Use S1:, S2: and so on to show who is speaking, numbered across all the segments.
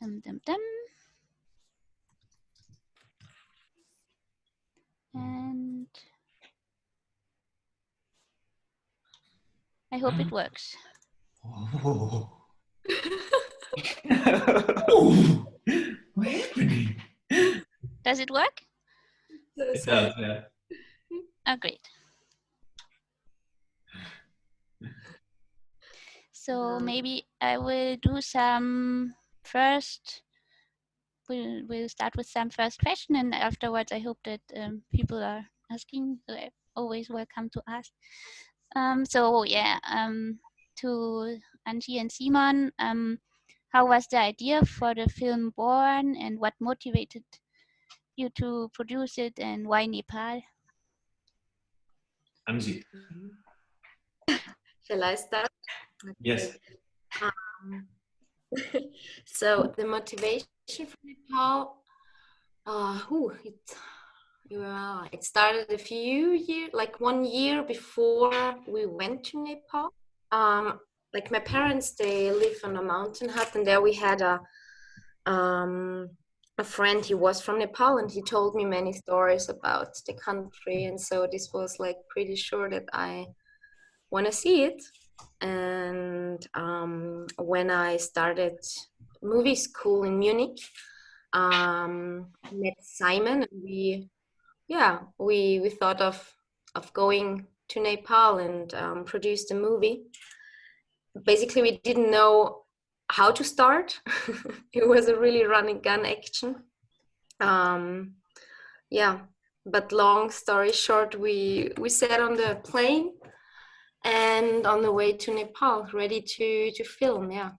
S1: Dum, dum, dum. And I hope it works.
S2: Oh. oh. What's happening?
S1: Does it work?
S2: It does, yeah.
S1: Oh, great. So maybe I will do some first. We'll we'll start with some first question, and afterwards, I hope that um, people are asking. They're always welcome to ask. Um, so yeah, um, to Angie and Simon, um, how was the idea for the film born, and what motivated you to produce it, and why Nepal?
S2: Angie.
S3: Shall I start?
S2: Yes.
S3: Um, so the motivation for Nepal, uh, ooh, it, yeah, it started a few years, like one year before we went to Nepal. Um, like my parents, they live on a mountain hut, and there we had a um, a friend. He was from Nepal, and he told me many stories about the country, and so this was like pretty sure that I want to see it and um, when I started movie school in Munich, um, met Simon, and we, yeah, we we thought of of going to Nepal and um, produce the movie. Basically, we didn't know how to start. it was a really running gun action. Um, yeah, but long story short, we we sat on the plane and on the way to Nepal, ready to to film. Yeah.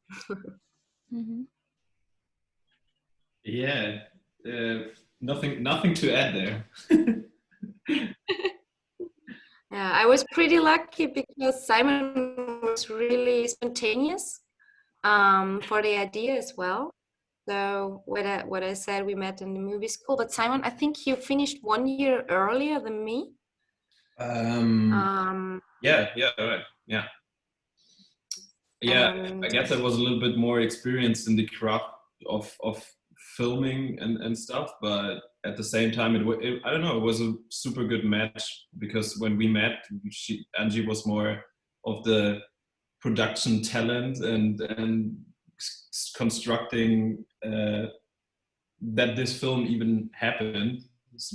S1: Mm-hmm.
S2: Yeah. Uh, nothing. Nothing to add there.
S3: yeah, I was pretty lucky because Simon was really spontaneous um, for the idea as well. So what I, what I said, we met in the movie school. But Simon, I think you finished one year earlier than me.
S2: Um,
S3: Um,
S2: yeah. Yeah. Right. Yeah. Yeah.
S3: Um,
S2: I guess I was a little bit more experienced in the craft of of filming and and stuff, but at the same time, it, it I don't know. It was a super good match because when we met, she Angie was more of the production talent and and constructing uh, that this film even happened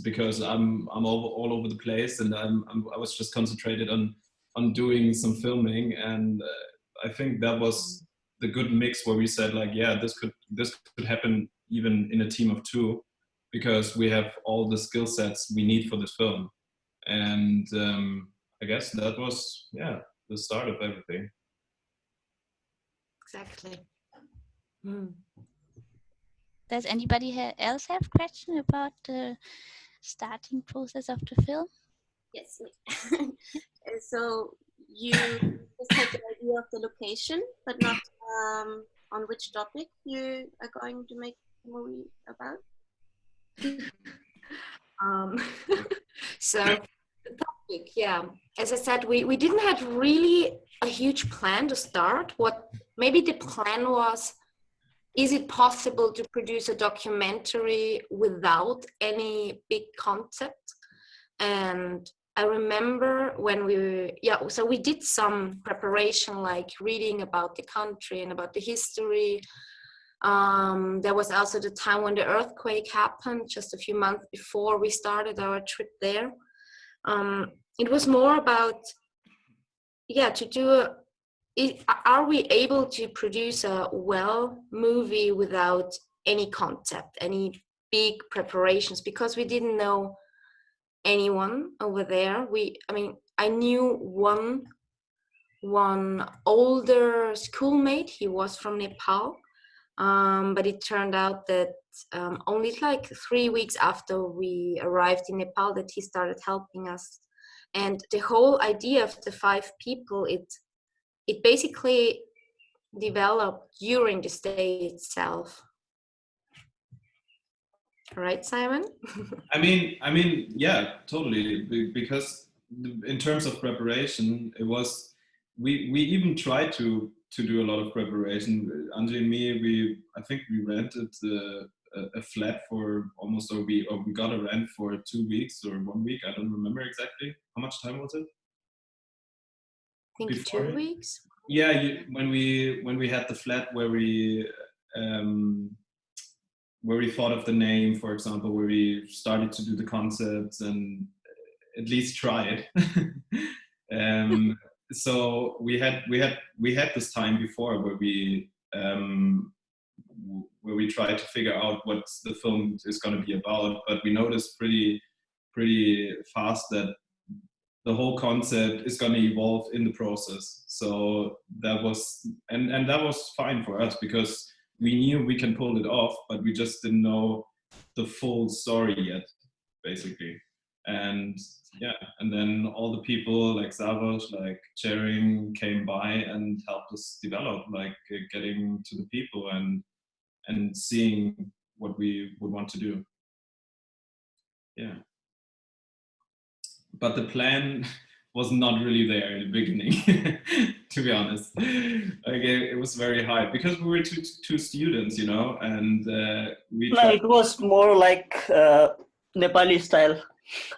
S2: because I'm I'm all, all over the place and I'm, I'm I was just concentrated on on doing some filming and uh, I think that was the good mix where we said like yeah this could this could happen even in a team of two because we have all the skill sets we need for this film and um, I guess that was yeah the start of everything.
S3: exactly. Mm.
S1: Does anybody ha- else have question about the starting process of the film?
S4: Yes. And so you just had the idea of the location, but not um, on which topic you are going to make the movie about.
S3: Um, so the topic, yeah. As I said, we, we didn't have really a huge plan to start. What maybe the plan was, is it possible to produce a documentary without any big concept? And I remember when we, yeah, so we did some preparation, like reading about the country and about the history. Um, there was also the time when the earthquake happened, just a few months before we started our trip there. Um, it was more about, yeah, to do a, are we able to produce a well movie without any concept, any big preparations? Because we didn't know anyone over there. We, I mean, I knew one one older schoolmate. He was from Nepal, um, but it turned out that um, only like three weeks after we arrived in Nepal that he started helping us. And the whole idea of the five people, it it basically developed during the stay itself. Right, Simon?
S2: I mean, I mean, yeah, totally. Because in terms of preparation, it was we we even tried to to do a lot of preparation. Angie and me, we I think we rented a, a flat for almost or we or we got a rent for two weeks or one week. I don't remember exactly. How much time was it?
S3: Think
S2: Before
S3: two weeks.
S2: Yeah, you, when we when we had the flat where we um, where we thought of the name, for example, where we started to do the concepts and at least try it. um, so we had we had we had this time before where we um, where we tried to figure out what the film is going to be about, but we noticed pretty pretty fast that the whole concept is going to evolve in the process. So that was and and that was fine for us because we knew we can pull it off, but we just didn't know the full story yet, basically. And yeah, and then all the people like Savos, like Chering came by and helped us develop, like uh, getting to the people and and seeing what we would want to do. Yeah. But the plan was not really there in the beginning, to be honest. Like it, it was very hard because we were two, two students, you know, and uh, we
S5: No, it was more like uh, Nepali style.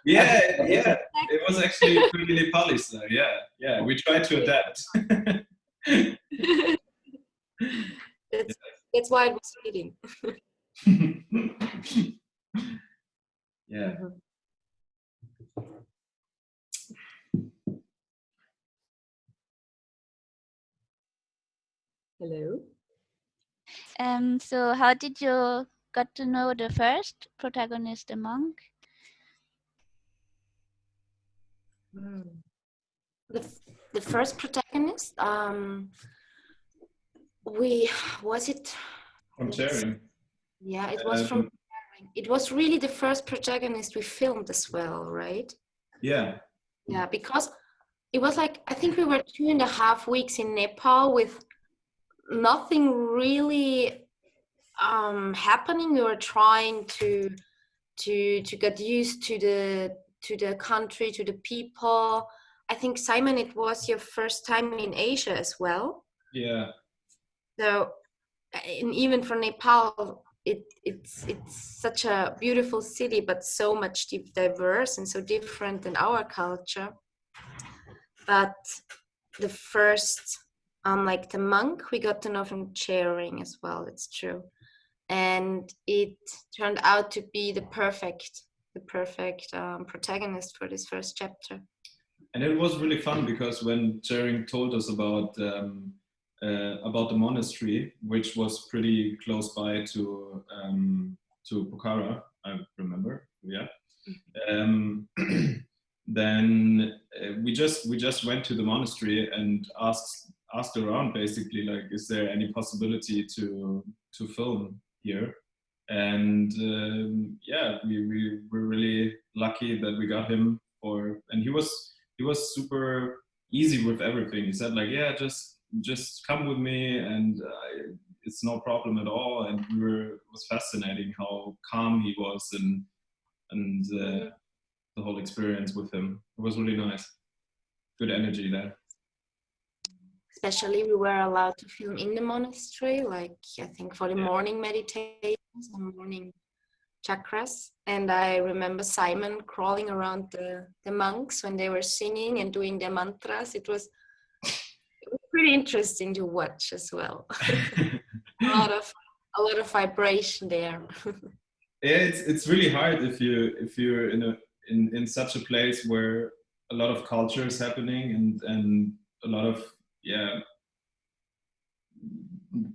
S2: yeah, yeah. It was actually pretty Nepali style. Yeah, yeah. We tried to adapt.
S3: That's, that's why it was fitting.
S2: yeah.
S3: Hello.
S1: Um, so how did you got to know the first protagonist, the monk?
S3: The, the first protagonist, um, we was it?
S2: From sharing.
S3: Yeah, it was from. It was really the first protagonist we filmed as well, right?
S2: Yeah.
S3: Yeah, because it was like I think we were two and a half weeks in Nepal with nothing really um, happening. We were trying to to to get used to the to the country, to the people. I think Simon, it was your first time in Asia as well.
S2: Yeah.
S3: So, and even for Nepal, it it's it's such a beautiful city, but so much diverse and so different than our culture. But the first, um, like the monk, we got to know from Chering as well. It's true, and it turned out to be the perfect, the perfect um, protagonist for this first chapter.
S2: And it was really fun because when Chering told us about um, uh, about the monastery, which was pretty close by to um, to Pokhara, I remember. Yeah. Um, then uh, we just we just went to the monastery and asked asked around basically like, is there any possibility to to film here? And um, yeah, we, we were really lucky that we got him for, and he was he was super easy with everything. He said like, yeah, just just come with me, and it's no problem at all. And we were it was fascinating how calm he was and and uh, the whole experience with him. It was really nice. Good energy there.
S3: Especially, we were allowed to film in the monastery, like I think for the
S2: Yeah.
S3: morning meditations and morning chakras. And I remember Simon crawling around the, the monks when they were singing and doing their mantras. It was, it was pretty interesting to watch as well. a lot of a lot of vibration there.
S2: yeah it's it's really hard if you if you're in a in in such a place where a lot of culture is happening and and a lot of yeah.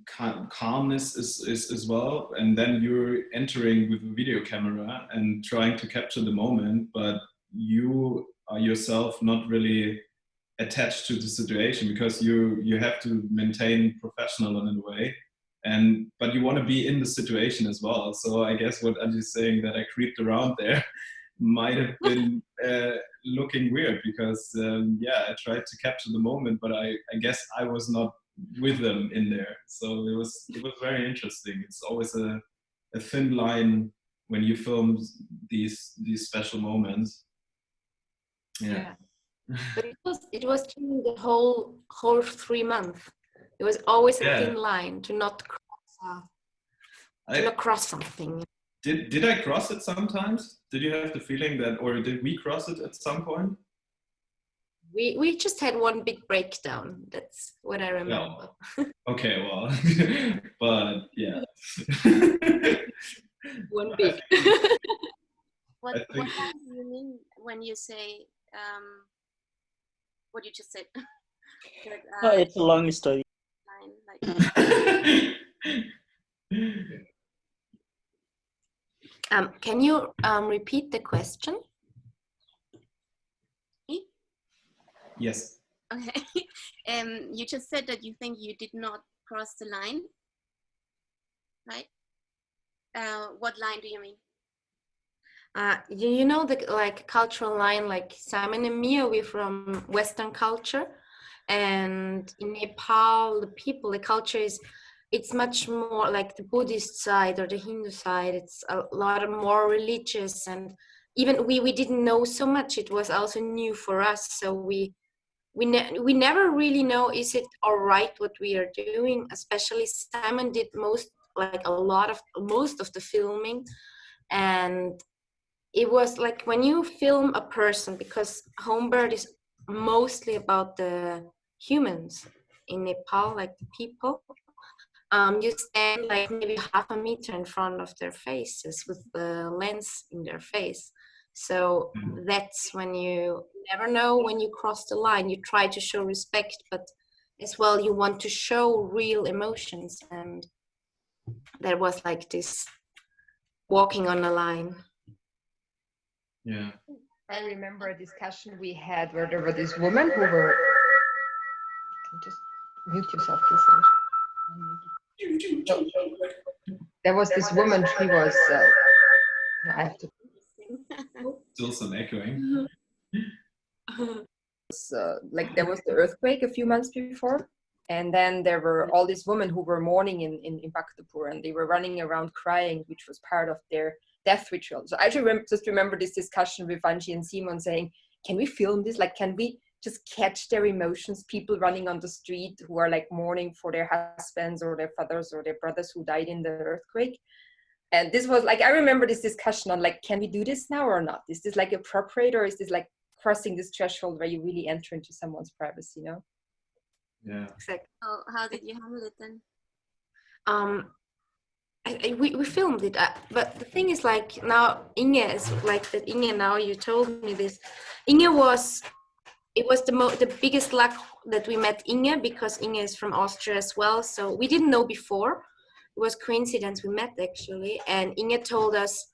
S2: Cal- calmness is, is as well. And then you're entering with a video camera and trying to capture the moment but you are yourself not really attached to the situation because you you have to maintain professional in a way. And but you want to be in the situation as well. So i guess what Anji's saying that i creeped around there might have been uh, looking weird because um, yeah i tried to capture the moment but i i guess i was not with them in there. So it was it was very interesting. It's always a, a thin line when you film these these special moments. Yeah,
S3: But it was it was during the whole whole three months. It was always a
S2: Yeah.
S3: thin line to not cross, uh, to
S2: I,
S3: not cross something.
S2: Did did I cross it sometimes? Did you have the feeling that, or did we cross it at some point?
S3: We we just had one big breakdown. That's what I remember. No.
S2: Okay, well, but yeah.
S3: One big.
S4: What,
S2: I
S4: what do you mean when you say um, what you just said? that,
S5: Oh,
S4: uh,
S5: it's a long story.
S4: line, like,
S3: um, can you um, repeat the question?
S2: yes.
S4: okay. um, you just said that you think you did not cross the line, right? Uh, what line do you mean?
S3: Uh, you, you know the like cultural line, like Simon and Mia, we're from Western culture, and in Nepal, the people, the culture is, it's much more like the Buddhist side or the Hindu side. It's a lot more religious, and even we we didn't know so much. It was also new for us, so we we ne- we never really know is it all right what we are doing. Especially Simon did most like a lot of most of the filming, and it was like when you film a person because homebird is mostly about the humans in nepal like the people um, you stand like maybe half a meter in front of their faces with the lens in their face so
S2: Mhm.
S3: that's when you never know when you cross the line you try to show respect but as well you want to show real emotions and there was like this walking on a line
S2: Yeah.
S6: I remember a discussion we had where there were these women who were. Can you just mute yourself, please? There was this woman. She was. Uh, I have to.
S2: Still some echoing.
S6: uh, like there was the earthquake a few months before and then there were all these women who were mourning in, in, in Bhaktapur and they were running around crying which was part of their death ritual so i just remember, just remember this discussion with Anji and Simon saying can we film this like can we just catch their emotions people running on the street who are like mourning for their husbands or their fathers or their brothers who died in the earthquake and this was like i remember this discussion on like can we do this now or not is this like appropriate or is this like crossing this threshold where you really enter into someone's privacy, you know?
S2: Yeah.
S3: exactly
S4: Oh, how did you handle it then?
S3: um I, I, we, we filmed it uh, but the thing is like now inge is like that inge now you told me this inge was it was the mo- the biggest luck that we met inge because inge is from austria as well so we didn't know before it was coincidence we met actually and inge told us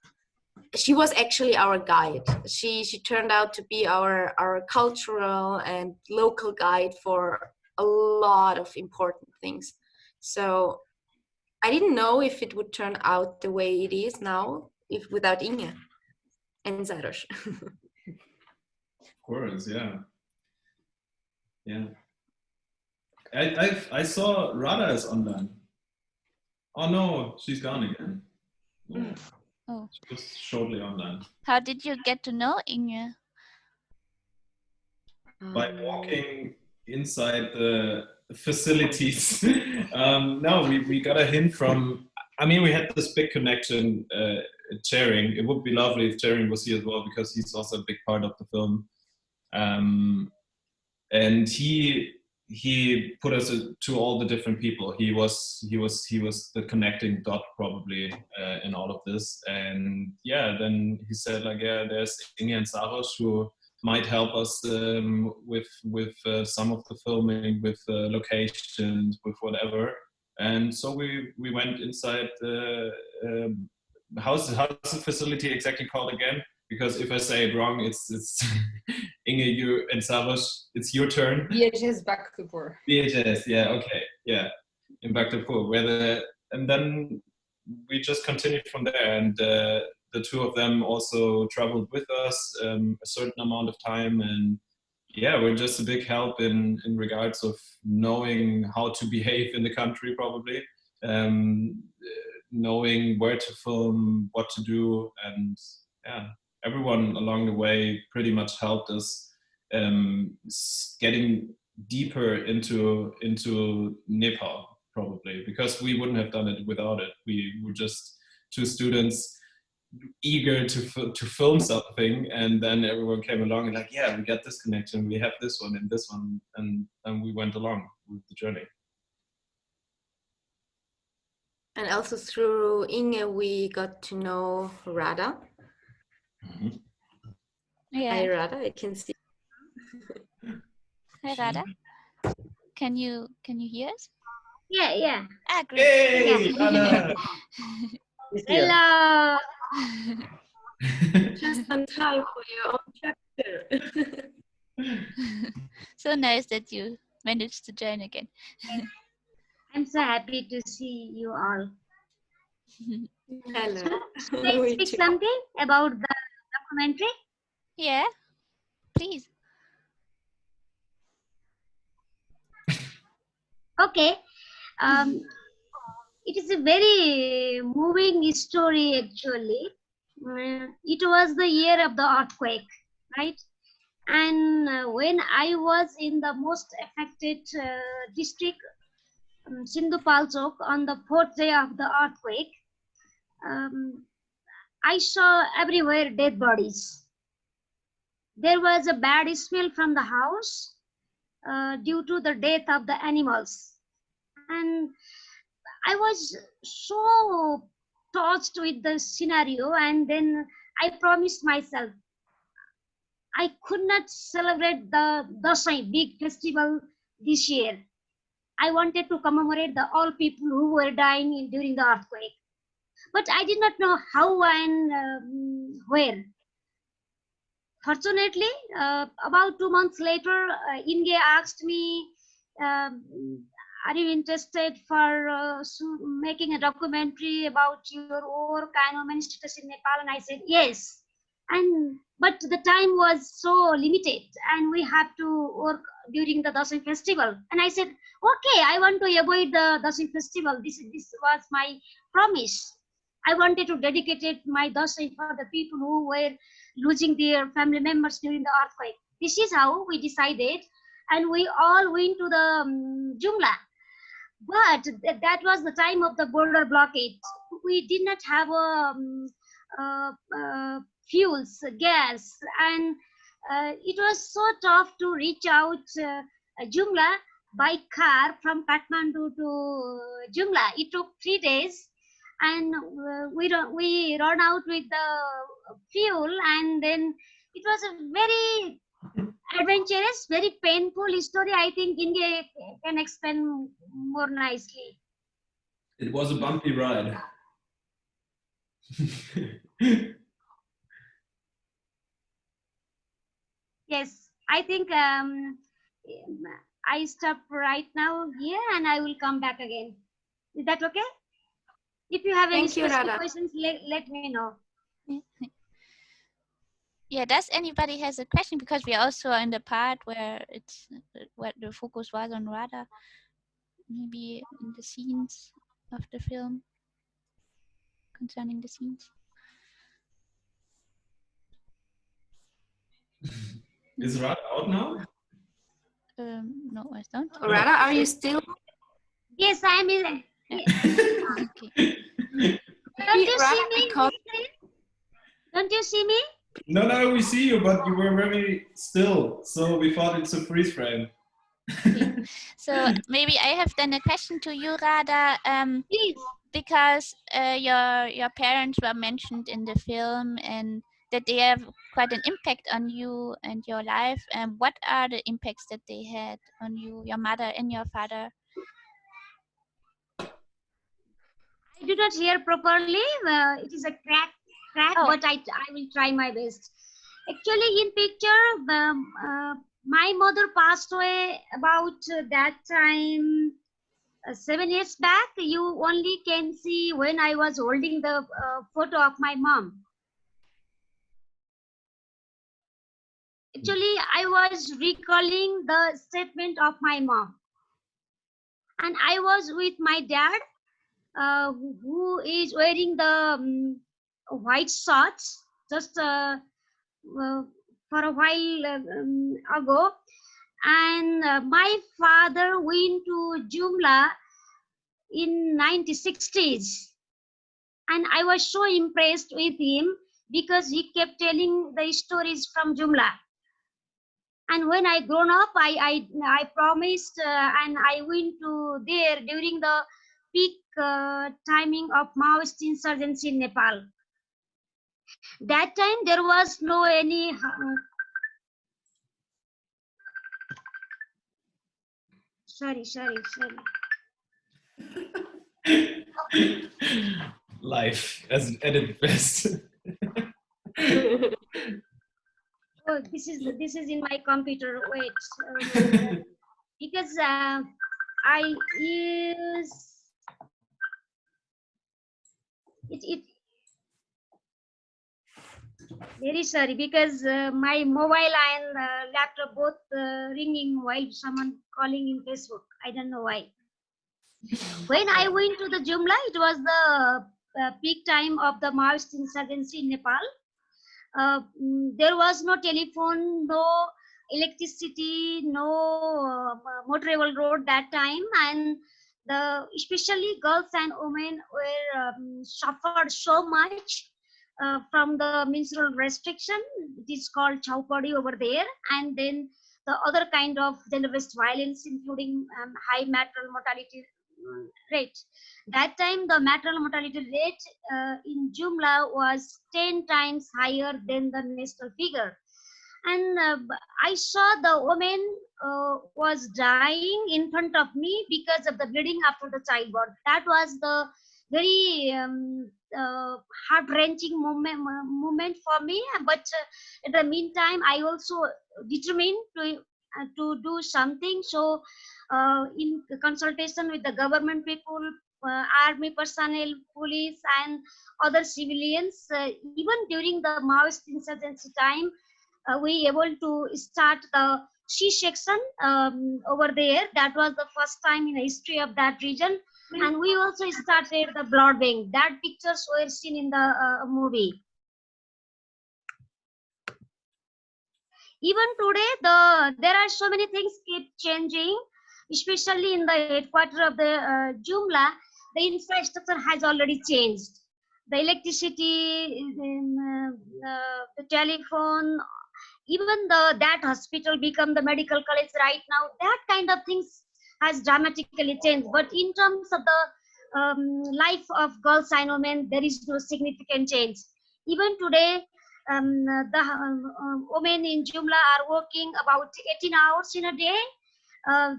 S3: she was actually our guide she she turned out to be our our cultural and local guide for a lot of important things so I didn't know if it would turn out the way it is now if without Inge and Zarosh.
S2: Of course, yeah. Yeah. I I I saw Radha is online. Oh no, she's gone again. No.
S1: Oh.
S2: She was shortly online.
S1: How did you get to know Inge?
S2: By walking inside the facilities. um, no, we, we got a hint from, I mean, we had this big connection, uh, Chering. It would be lovely if Chering was here as well because he's also a big part of the film. Um, and he he put us to all the different people. He was he was he was the connecting dot probably uh, in all of this. And yeah, then he said like, yeah, there's Inge and Saros who might help us um, with with uh, some of the filming, with uh, locations, with whatever. And so we we went inside the um, how's how's the facility exactly called again? Because if I say it wrong, it's it's Inge, you and Saros. It's your turn.
S6: VHS Bhaktapur.
S2: VHS, yeah, okay, yeah, in Bhaktapur, where the and then we just continued from there, and uh, the two of them also traveled with us um, a certain amount of time, and yeah, we're just a big help in in regards of knowing how to behave in the country, probably, um, knowing where to film, what to do, and yeah, everyone along the way pretty much helped us um, getting deeper into into Nepal probably because we wouldn't have done it without it. We were just two students eager to to film something, and then everyone came along and like, yeah, we got this connection, we have this one and this one, and and we went along with the journey.
S3: And also through Inge, we got to know Radha.
S2: Mm -hmm.
S1: Yeah.
S3: Hi, Radha. I can see.
S1: Hi, Radha. Can you can you hear us?
S7: Yeah, yeah.
S1: Ah, great.
S2: Hey,
S1: yeah.
S7: Hello.
S3: Just on time for your own chapter.
S1: so nice that you managed to join again.
S7: I'm so happy to see you all.
S3: Hello.
S7: Can I speak something about the documentary?
S1: Yeah, please.
S7: Okay. Um, it is a very moving story actually. Uh, it was the year of the earthquake, right? And uh, when I was in the most affected uh, district, um, on the fourth day of the earthquake, um, I saw everywhere dead bodies. There was a bad smell from the house uh, due to the death of the animals. And I was so touched with the scenario and then I promised myself I could not celebrate the Dasai big festival this year. I wanted to commemorate the all people who were dying in, during the earthquake. But I did not know how and um, where. Fortunately, uh, about two months later, uh, Inge asked me, um, are you interested for uh, making a documentary about your work and women status in Nepal? And I said, yes. And but the time was so limited and we have to work during the Dasai festival. And I said, okay, I want to avoid the Dasai festival. This, this was my promise. I wanted to dedicate it, my Dasai for the people who were losing their family members during the earthquake. This is how we decided. And we all went to the um, Jumla. But th that was the time of the border blockade. We did not have um, uh, uh, fuels, gas, and uh, it was so tough to reach out uh, Jumla by car from Kathmandu to Jumla. It took three days and uh, we, don't we run out with the fuel and then it was a very adventurous, very painful story. I think india can explain more nicely.
S2: It was a bumpy ride.
S7: yes, I think um, I stop right now here and I will come back again. Is that okay? If you have any
S3: you,
S7: questions, let, let me know.
S1: Yeah, does anybody has a question? Because we also are also in the part where it's where the focus was on Radha, maybe in the scenes of the film concerning the scenes.
S2: Is Radha out now?
S1: Um, no, I don't.
S3: Radha, are you still?
S7: Yes, I am in.
S1: Okay.
S7: Don't you see me? Don't you see me?
S2: No, no, we see you, but you were very still, so we thought it's a freeze frame.
S1: so maybe I have then a question to you, Radha. Um,
S7: Please.
S1: Because uh, your your parents were mentioned in the film, and that they have quite an impact on you and your life. And what are the impacts that they had on you, your mother and your father?
S7: I do not hear properly. Uh, it is a crack, crack,
S1: Oh.
S7: but I, I will try my best. Actually, in picture, um, uh, my mother passed away about uh, that time uh, seven years back. You only can see when I was holding the uh, photo of my mom. Actually, I was recalling the statement of my mom. And I was with my dad uh, who is wearing the um, white shorts just uh, uh, for a while uh, um, ago and uh, my father went to Jumla in 1960s and I was so impressed with him because he kept telling the stories from Jumla. And when I grown up, I I, I promised uh, and I went to there during the peak uh, timing of Maoist insurgency in Nepal. That time there was no any. Uh, sorry, sorry, sorry.
S2: Life as at its best.
S7: oh, this is this is in my computer. Wait, uh, because uh, I use it. It very sorry because uh, my mobile and uh, laptop both uh, ringing while someone calling in Facebook. I don't know why. When I went to the Jumla, it was the uh, peak time of the Maoist insurgency in Nepal. Uh, mm, there was no telephone, no electricity, no uh, motorable road that time, and the especially girls and women were um, suffered so much uh, from the menstrual restriction. It is called chaupadi over there, and then the other kind of gender-based violence, including um, high maternal mortality rate. That time, the maternal mortality rate uh, in Jumla was 10 times higher than the national figure. And uh, I saw the woman uh, was dying in front of me because of the bleeding after the childbirth. That was the very um, uh, heart-wrenching moment, moment for me. But uh, in the meantime, I also determined to uh, to do something. So, uh, in consultation with the government people, uh, army personnel, police, and other civilians, even during the Maoist insurgency time, we able to start the C-section um, over there. That was the first time in the history of that region. And we also started the blood bank. That pictures were seen in the uh, movie. Even today, the there are so many things keep changing, especially in the headquarters of the uh, Jumla. The infrastructure has already changed. The electricity, um, uh, the telephone, even the that hospital become the medical college right now. That kind of things has dramatically changed. But in terms of the um, life of girls and women, there is no significant change. Even today, um, the um, um, women in Jumla are working about 18 hours in a day. Uh,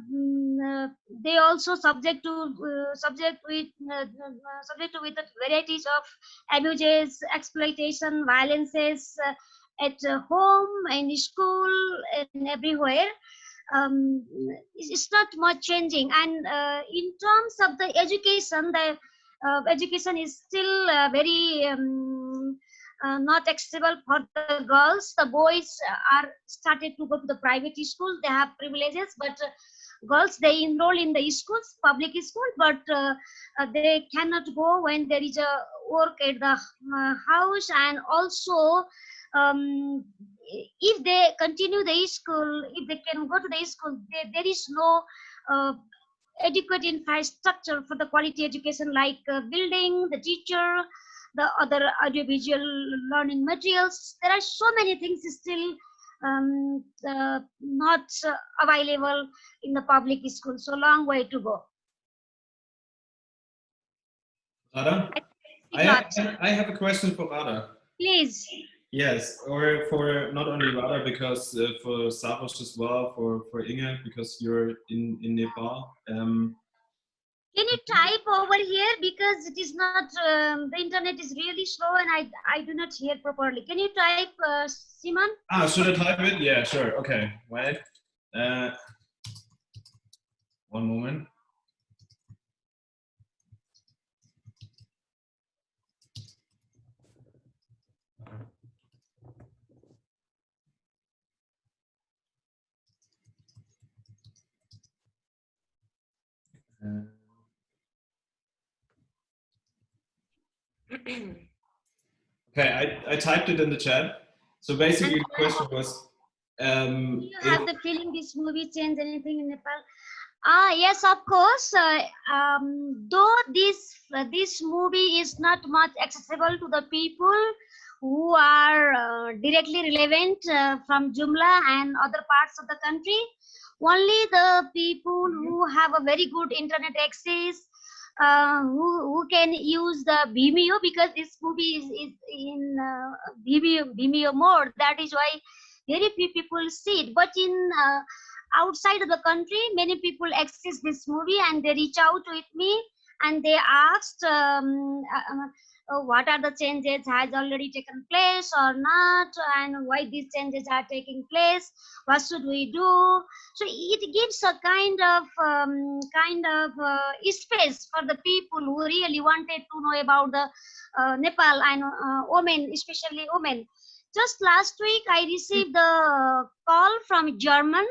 S7: uh, they also subject to uh, subject with uh, uh, subject to with varieties of abuses, exploitation, violences uh, at home, in school, and everywhere. Um, it's not much changing. And in terms of the education, the education is still very um, uh, not accessible for the girls. The boys are started to go to the private school. They have privileges, but uh, girls they enroll in the schools, public school, but uh, uh they cannot go when there is a work at the uh, house. And also, um, if they continue the school, if they can go to the school, there is no uh, adequate infrastructure for the quality education like building, the teacher, the other audiovisual learning materials. There are so many things still um, uh, not uh, available in the public school. So long way to go.
S2: Radha? I, have, I have a question for Radha.
S7: Please.
S2: Yes, or for not only Radha, because uh, for Sarosh as well, for, for Inge, because you're in, in Nepal. Um,
S7: can you type over here because it is not um, the internet is really slow and I I do not hear properly. Can you type uh, Simon?
S2: Ah, should I type it? Yeah, sure. Okay, wait. Uh, one moment. okay, I, I typed it in the chat. So basically the question was, um,
S7: Do you have the feeling this movie changed anything in Nepal? Ah, yes, of course. Uh, um, though this uh, this movie is not much accessible to the people who are uh, directly relevant uh, from Jumla and other parts of the country, only the people who have a very good internet access, uh, who who can use the Vimeo because this movie is, is in uh, Vimeo Vimeo mode. That is why very few people see it. But in uh, outside of the country, many people access this movie and they reach out with me and they asked um, uh, what are the changes has already taken place or not? And why these changes are taking place? What should we do? So it gives a kind of um, kind of uh, space for the people who really wanted to know about the uh, nepal and uh, women especially women. Just last week i received a call from german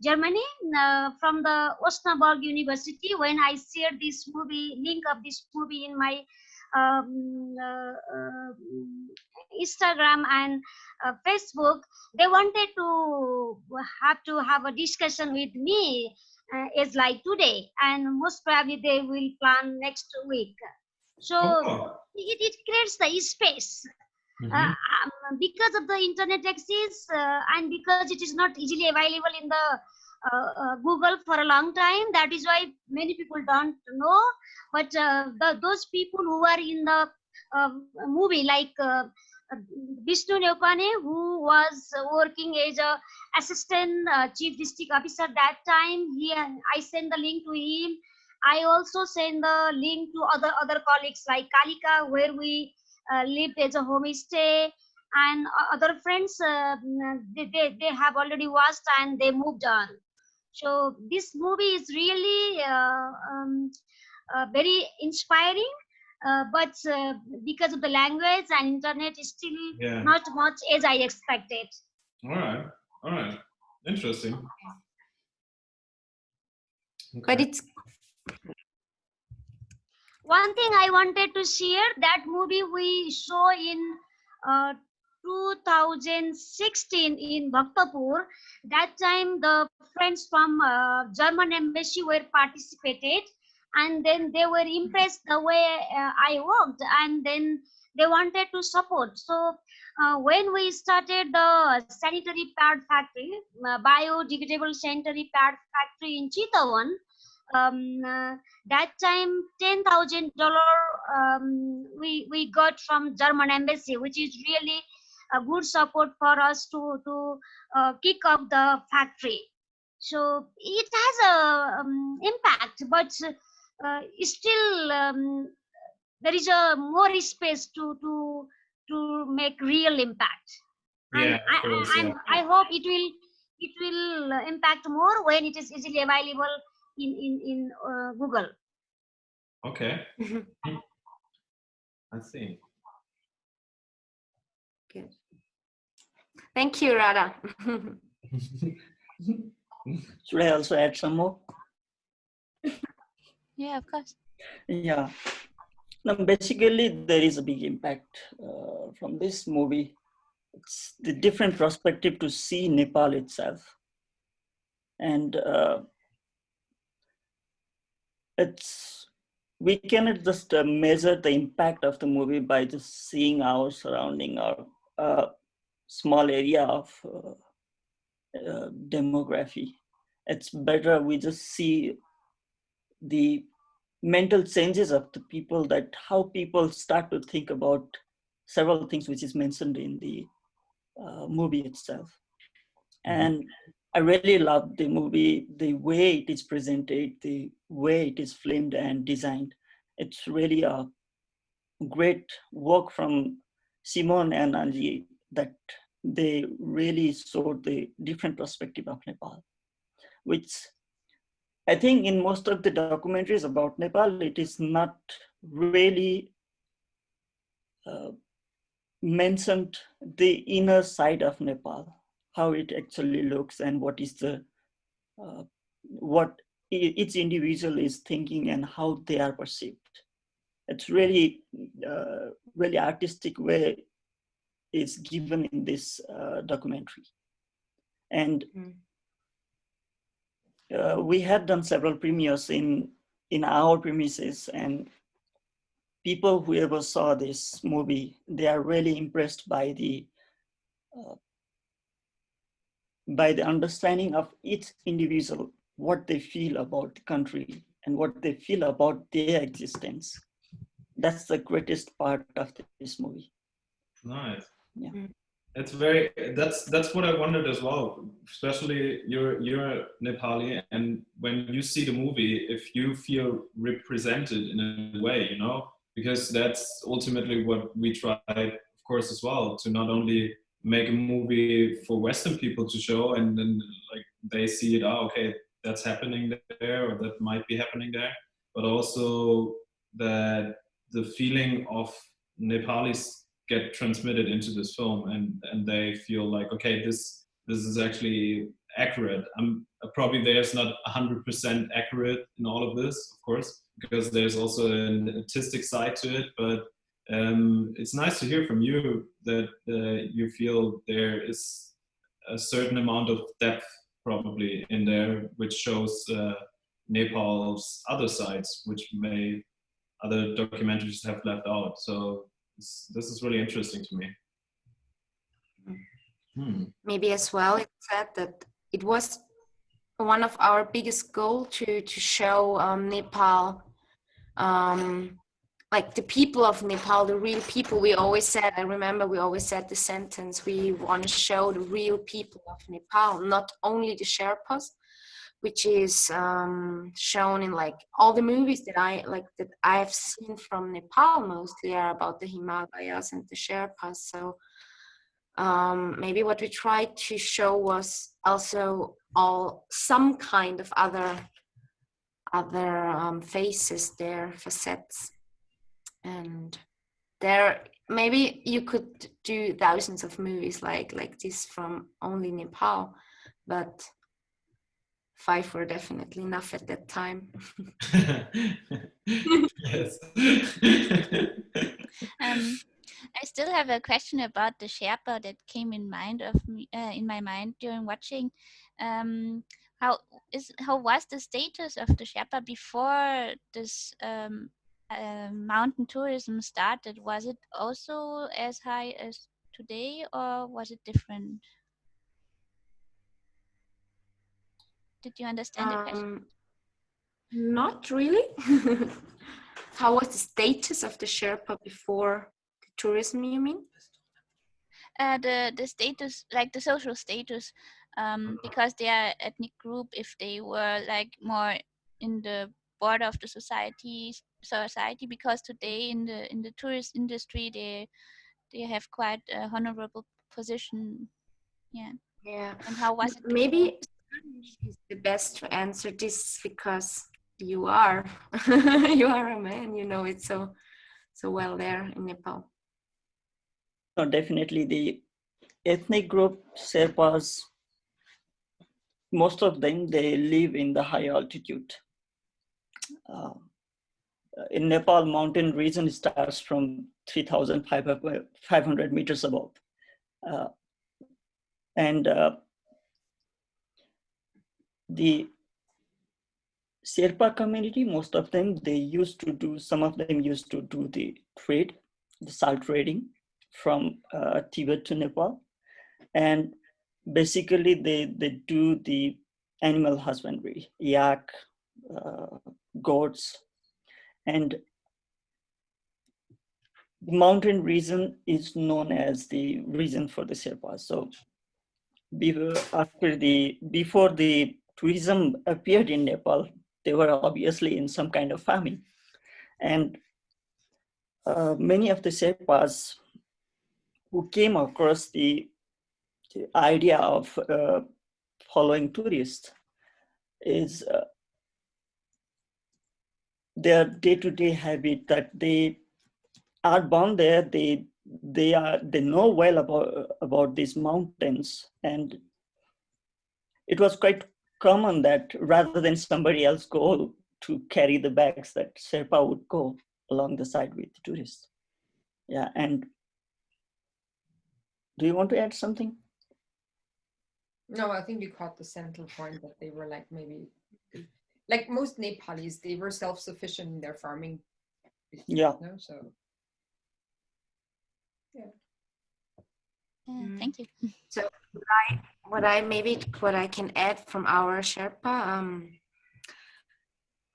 S7: germany uh, from the osnabrück university when i shared this movie link of this movie in my um, uh, uh, instagram and uh, facebook they wanted to have to have a discussion with me uh, as like today and most probably they will plan next week so
S2: Oh.
S7: it, it creates the space
S2: Mhm.
S7: uh, um, because of the internet access uh, and because it is not easily available in the uh, uh, google for a long time that is why many people don't know but the, those people who are in the movie like Vishnu Neopane, who was working as a assistant uh, chief district officer that time, he I sent the link to him. I also send the link to other other colleagues like Kalika, where we uh, lived as a homestay, and other friends. Uh, they, they they have already watched and they moved on. So this movie is really uh, um, uh, very inspiring. Uh, but uh, because of the language and internet, is still
S2: Yeah.
S7: not much as I expected.
S2: All right. All right. Interesting.
S3: But it's
S7: one thing I wanted to share that movie we saw in uh, 2016 in Bhaktapur. That time the friends from uh, German embassy were participated, and then they were impressed the way uh, I worked, and then they wanted to support. So uh, when we started the sanitary pad factory, uh, biodegradable sanitary pad factory in Chitawan, um, uh, that time ten thousand dollar um, we we got from German embassy, which is really a good support for us to to uh, kick off the factory. So it has a um, impact, but uh, still um, there is a more space to to to make real impact. And
S2: Yeah,
S7: I,
S2: course,
S7: I,
S2: yeah.
S7: I hope it will it will impact more when it is easily available in in in uh, Google.
S2: Okay. I see.
S3: Thank you, Radha.
S5: Should I also add some more?
S1: Yeah, of course.
S5: Yeah. Now, basically, there is a big impact uh, from this movie. It's the different perspective to see Nepal itself. And uh, it's, we cannot just uh, measure the impact of the movie by just seeing our surrounding or uh, small area of uh, uh, demography. It's better we just see the mental changes of the people that how people start to think about several things which is mentioned in the uh, movie itself. And i really love the movie the way it is presented the way it is filmed and designed. It's really a great work from simon and anji that they really showed the different perspective of nepal which I think in most of the documentaries about Nepal, it is not really uh, mentioned the inner side of Nepal, how it actually looks and what is the, uh, what each individual is thinking and how they are perceived. It's really, uh, really artistic way is given in this uh, documentary. And
S3: Mm.
S5: uh, we had done several premieres in, in our premises and people who ever saw this movie, they are really impressed by the uh, by the understanding of each individual, what they feel about the country and what they feel about their existence. That's the greatest part of this movie.
S2: Nice.
S5: Yeah.
S2: It's very that's that's what I wondered as well. Especially you're you're Nepali and when you see the movie, if you feel represented in a way, you know, because that's ultimately what we tried, of course, as well, to not only make a movie for Western people to show and then like they see it, oh okay, that's happening there or that might be happening there, but also that the feeling of Nepalis get transmitted into this film and and they feel like okay this this is actually accurate. I'm probably there's not 100% accurate in all of this of course because there's also an artistic side to it but um, it's nice to hear from you that uh, you feel there is a certain amount of depth probably in there which shows uh, nepal's other sides which may other documentaries have left out. So this, is really interesting to me. Hmm.
S3: maybe as well it said that it was one of our biggest goal to to show um, Nepal um, like the people of Nepal the real people we always said I remember we always said the sentence we want to show the real people of Nepal not only the Sherpas which is um, shown in like all the movies that I like that I've seen from Nepal mostly are about the Himalayas and the Sherpas so um, maybe what we tried to show was also all some kind of other other um, faces there facets. And there maybe you could do thousands of movies like like this from only nepal but five were definitely enough at that time
S2: yes.
S1: Um, I still have a question about the Sherpa that came in mind of me uh, in my mind during watching. Um, how is how was the status of the Sherpa before this um, uh, mountain tourism started? Was it also as high as today, or was it different? Did you understand the question?
S3: um, not really. How was the status of the sherpa before the tourism you mean?
S1: Uh, the the status like the social status um, because they are ethnic group if they were like more in the border of the society society because today in the in the tourist industry they they have quite a honorable position. Yeah.
S3: Yeah.
S1: And how was it
S3: maybe Is the best to answer this because you are you are a man you know it so so well there in nepal
S5: No, definitely the ethnic group Sherpas, most of them, they live in the high altitude. Uh, in Nepal, mountain region starts from 3,500 meters above. Uh, and uh, the Sherpa community, most of them, they used to do, some of them used to do the trade, the salt trading from uh, Tibet to Nepal. And basically they, they do the animal husbandry, yak, uh, goats, and the mountain region is known as the region for the Sherpas. So before, after the, before the tourism appeared in Nepal, they were obviously in some kind of famine. And uh, many of the Sherpas who came across the, the idea of uh, following tourists is uh, their day-to-day habit that they are born there, they they are they know well about about these mountains, and it was quite common that rather than somebody else go to carry the bags, that Sherpa would go along the side with the tourists. Yeah, and do you want to add something?
S6: No, I think you caught the central point that they were like maybe like most Nepalis, they were self-sufficient in their farming.
S5: Yeah.
S6: No, so
S1: Uh,
S3: Mm.
S1: Thank you.
S3: So I, what I maybe what I can add from our Sherpa, um,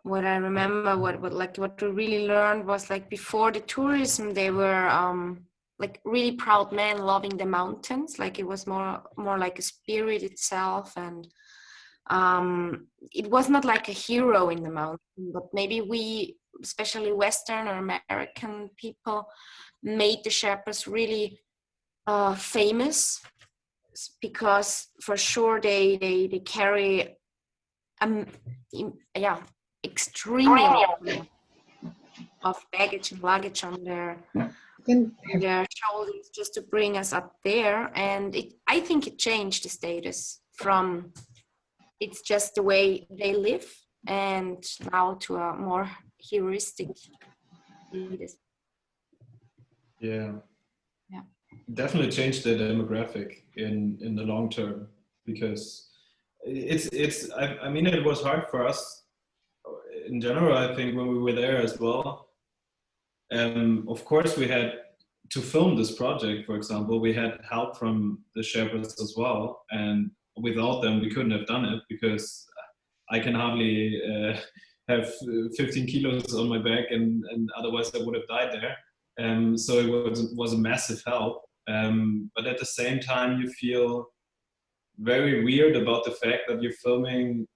S3: what I remember, what what like what we really learned was like before the tourism, they were um like really proud men loving the mountains. Like it was more more like a spirit itself, and um, it was not like a hero in the mountain, but maybe we, especially Western or American people, made the Sherpas really uh, famous because for sure they they, they carry um yeah extremely of baggage and luggage on their
S6: then
S3: on their shoulders just to bring us up there and it i think it changed the status from it's just the way they live and now to a more heuristic status.
S2: Yeah. Definitely changed the demographic in in the long term because it's it's I, I mean it was hard for us in general I think when we were there as well. Um, of course we had to film this project for example we had help from the Sherpas as well and without them we couldn't have done it because I can hardly uh, have 15 kilos on my back and, and otherwise I would have died there. Um, so it was, was a massive help. Um, but at the same time, you feel very weird about the fact that you're filming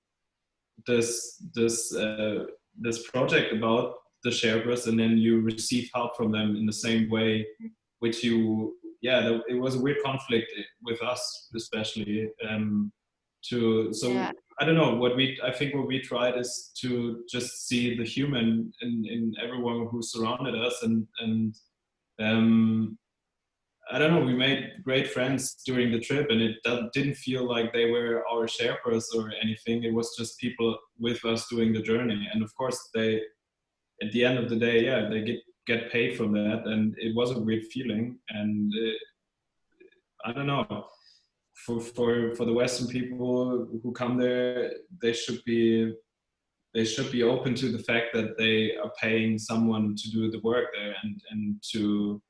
S2: this this uh, this project about the Sherpas, and then you receive help from them in the same way, which you yeah, it was a weird conflict with us, especially. Um, to so
S3: Yeah.
S2: I don't know what we I think what we tried is to just see the human in, in everyone who surrounded us and and um I don't know we made great friends during the trip and it didn't feel like they were our Sherpas or anything. It was just people with us doing the journey. And of course they at the end of the day yeah they get get paid for that and it was a weird feeling. And uh, I don't know. For for for the Western people who come there, they should be they should be open to the fact that they are paying someone to do the work there, and and to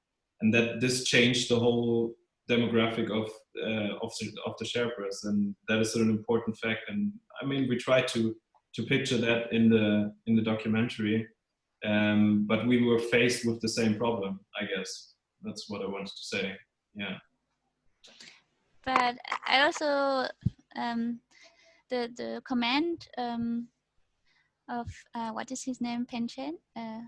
S2: and that this changed the whole demographic of uh, of the, of the Sherpas, and that is an important fact. And I mean, we try to to picture that in the in the documentary, um, but we were faced with the same problem. I guess that's what I wanted to say. Yeah.
S1: but I also um, the the command um, of uh, what is his name Penchen uh,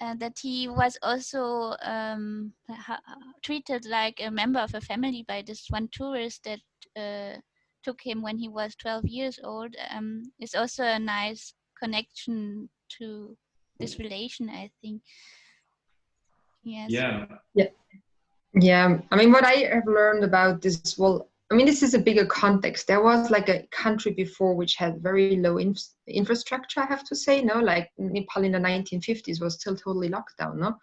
S1: uh, that he was also um, ha- treated like a member of a family by this one tourist that uh, took him when he was 12 years old. Um, is also a nice connection to this relation I think. Yes.
S2: Yeah.
S6: Yeah, I mean, what I have learned about this, well, I mean, this is a bigger context. There was like a country before which had very low inf- infrastructure, I have to say, no? Like Nepal in the 1950s was still totally locked down, no?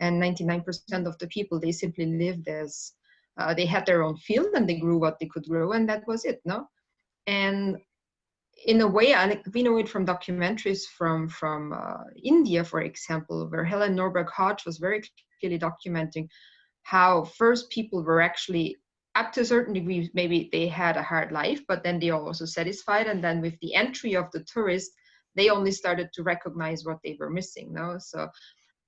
S6: And 99% of the people, they simply lived as, uh, they had their own field and they grew what they could grow, and that was it, no? And in a way, I, we know it from documentaries from, from uh, India, for example, where Helen Norberg Hodge was very clearly documenting how first people were actually up to a certain degree maybe they had a hard life but then they are also satisfied. And then with the entry of the tourists they only started to recognize what they were missing no? So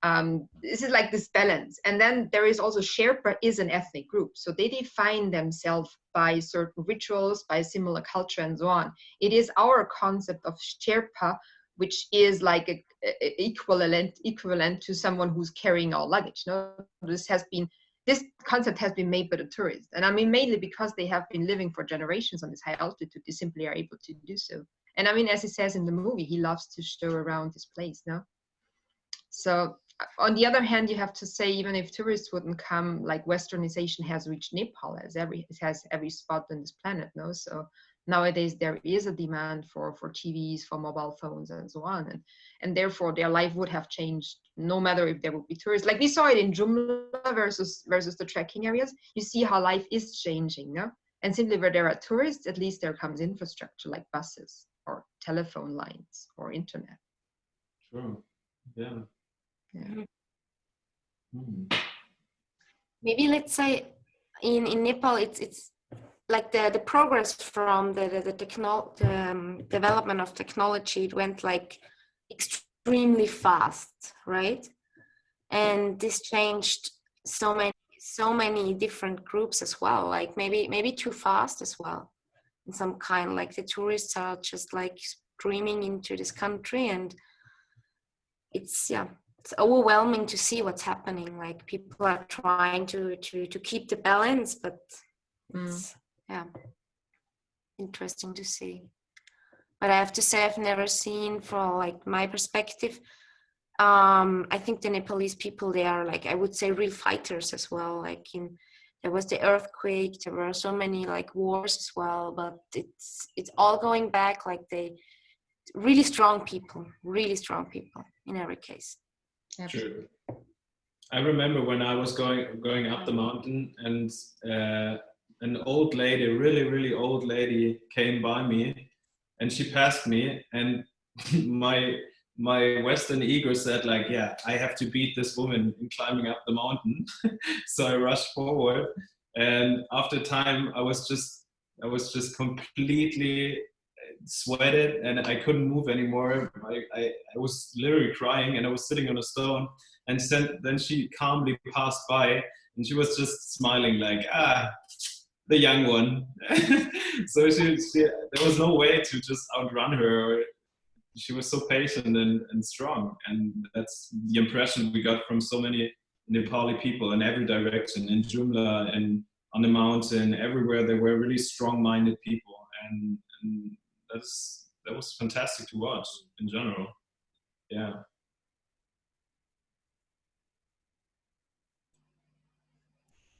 S6: um, this is like this balance. And then there is also sherpa is an ethnic group. So they define themselves by certain rituals by similar culture and so on. It is our concept of sherpa which is like a, a- equivalent equivalent to someone who's carrying our luggage no? This has been this concept has been made by the tourists and i mean mainly because they have been living for generations on this high altitude they simply are able to do so. And i mean as he says in the movie he loves to show around this place no? So uh, on the other hand you have to say even if tourists wouldn't come like westernization has reached nepal as every it has every spot on this planet no? So nowadays there is a demand for for tvs for mobile phones and so on and and therefore their life would have changed no matter if there would be tourists like we saw it in jumla versus versus the trekking areas you see how life is changing no And simply where there are tourists, at least there comes infrastructure like buses or telephone lines or internet.
S2: Sure. Yeah.
S6: Yeah.
S2: Hmm.
S3: maybe let's say in in nepal it's it's like the the progress from the the, the techno the um, development of technology it went like extremely fast right? And this changed so many so many different groups as well like maybe maybe too fast as well. In some kind like the tourists are just like streaming into this country and it's yeah it's overwhelming to see what's happening. Like people are trying to to to keep the balance but
S6: Mm.
S3: It's yeah. Interesting to see. But i have to say i've never seen from like my perspective um i think the nepalese people they are like i would say real fighters as well. Like in there was the earthquake there were so many like wars as well but it's it's all going back like they really strong people really strong people in every case.
S2: True. I remember when I was going going up the mountain and uh, an old lady, really really old lady, came by me, and she passed me, and my my Western ego said like, yeah, I have to beat this woman in climbing up the mountain. so I rushed forward, and after time, I was just I was just completely sweated and I couldn't move anymore. I, I, I was literally crying and I was sitting on a stone. And then, then she calmly passed by and she was just smiling like, ah, the young one. so she, she, there was no way to just outrun her. She was so patient and, and strong. And that's the impression we got from so many Nepali people in every direction, in Jumla and on the mountain, everywhere. They were really strong-minded people. And, and that's that was fantastic to watch in general. Yeah.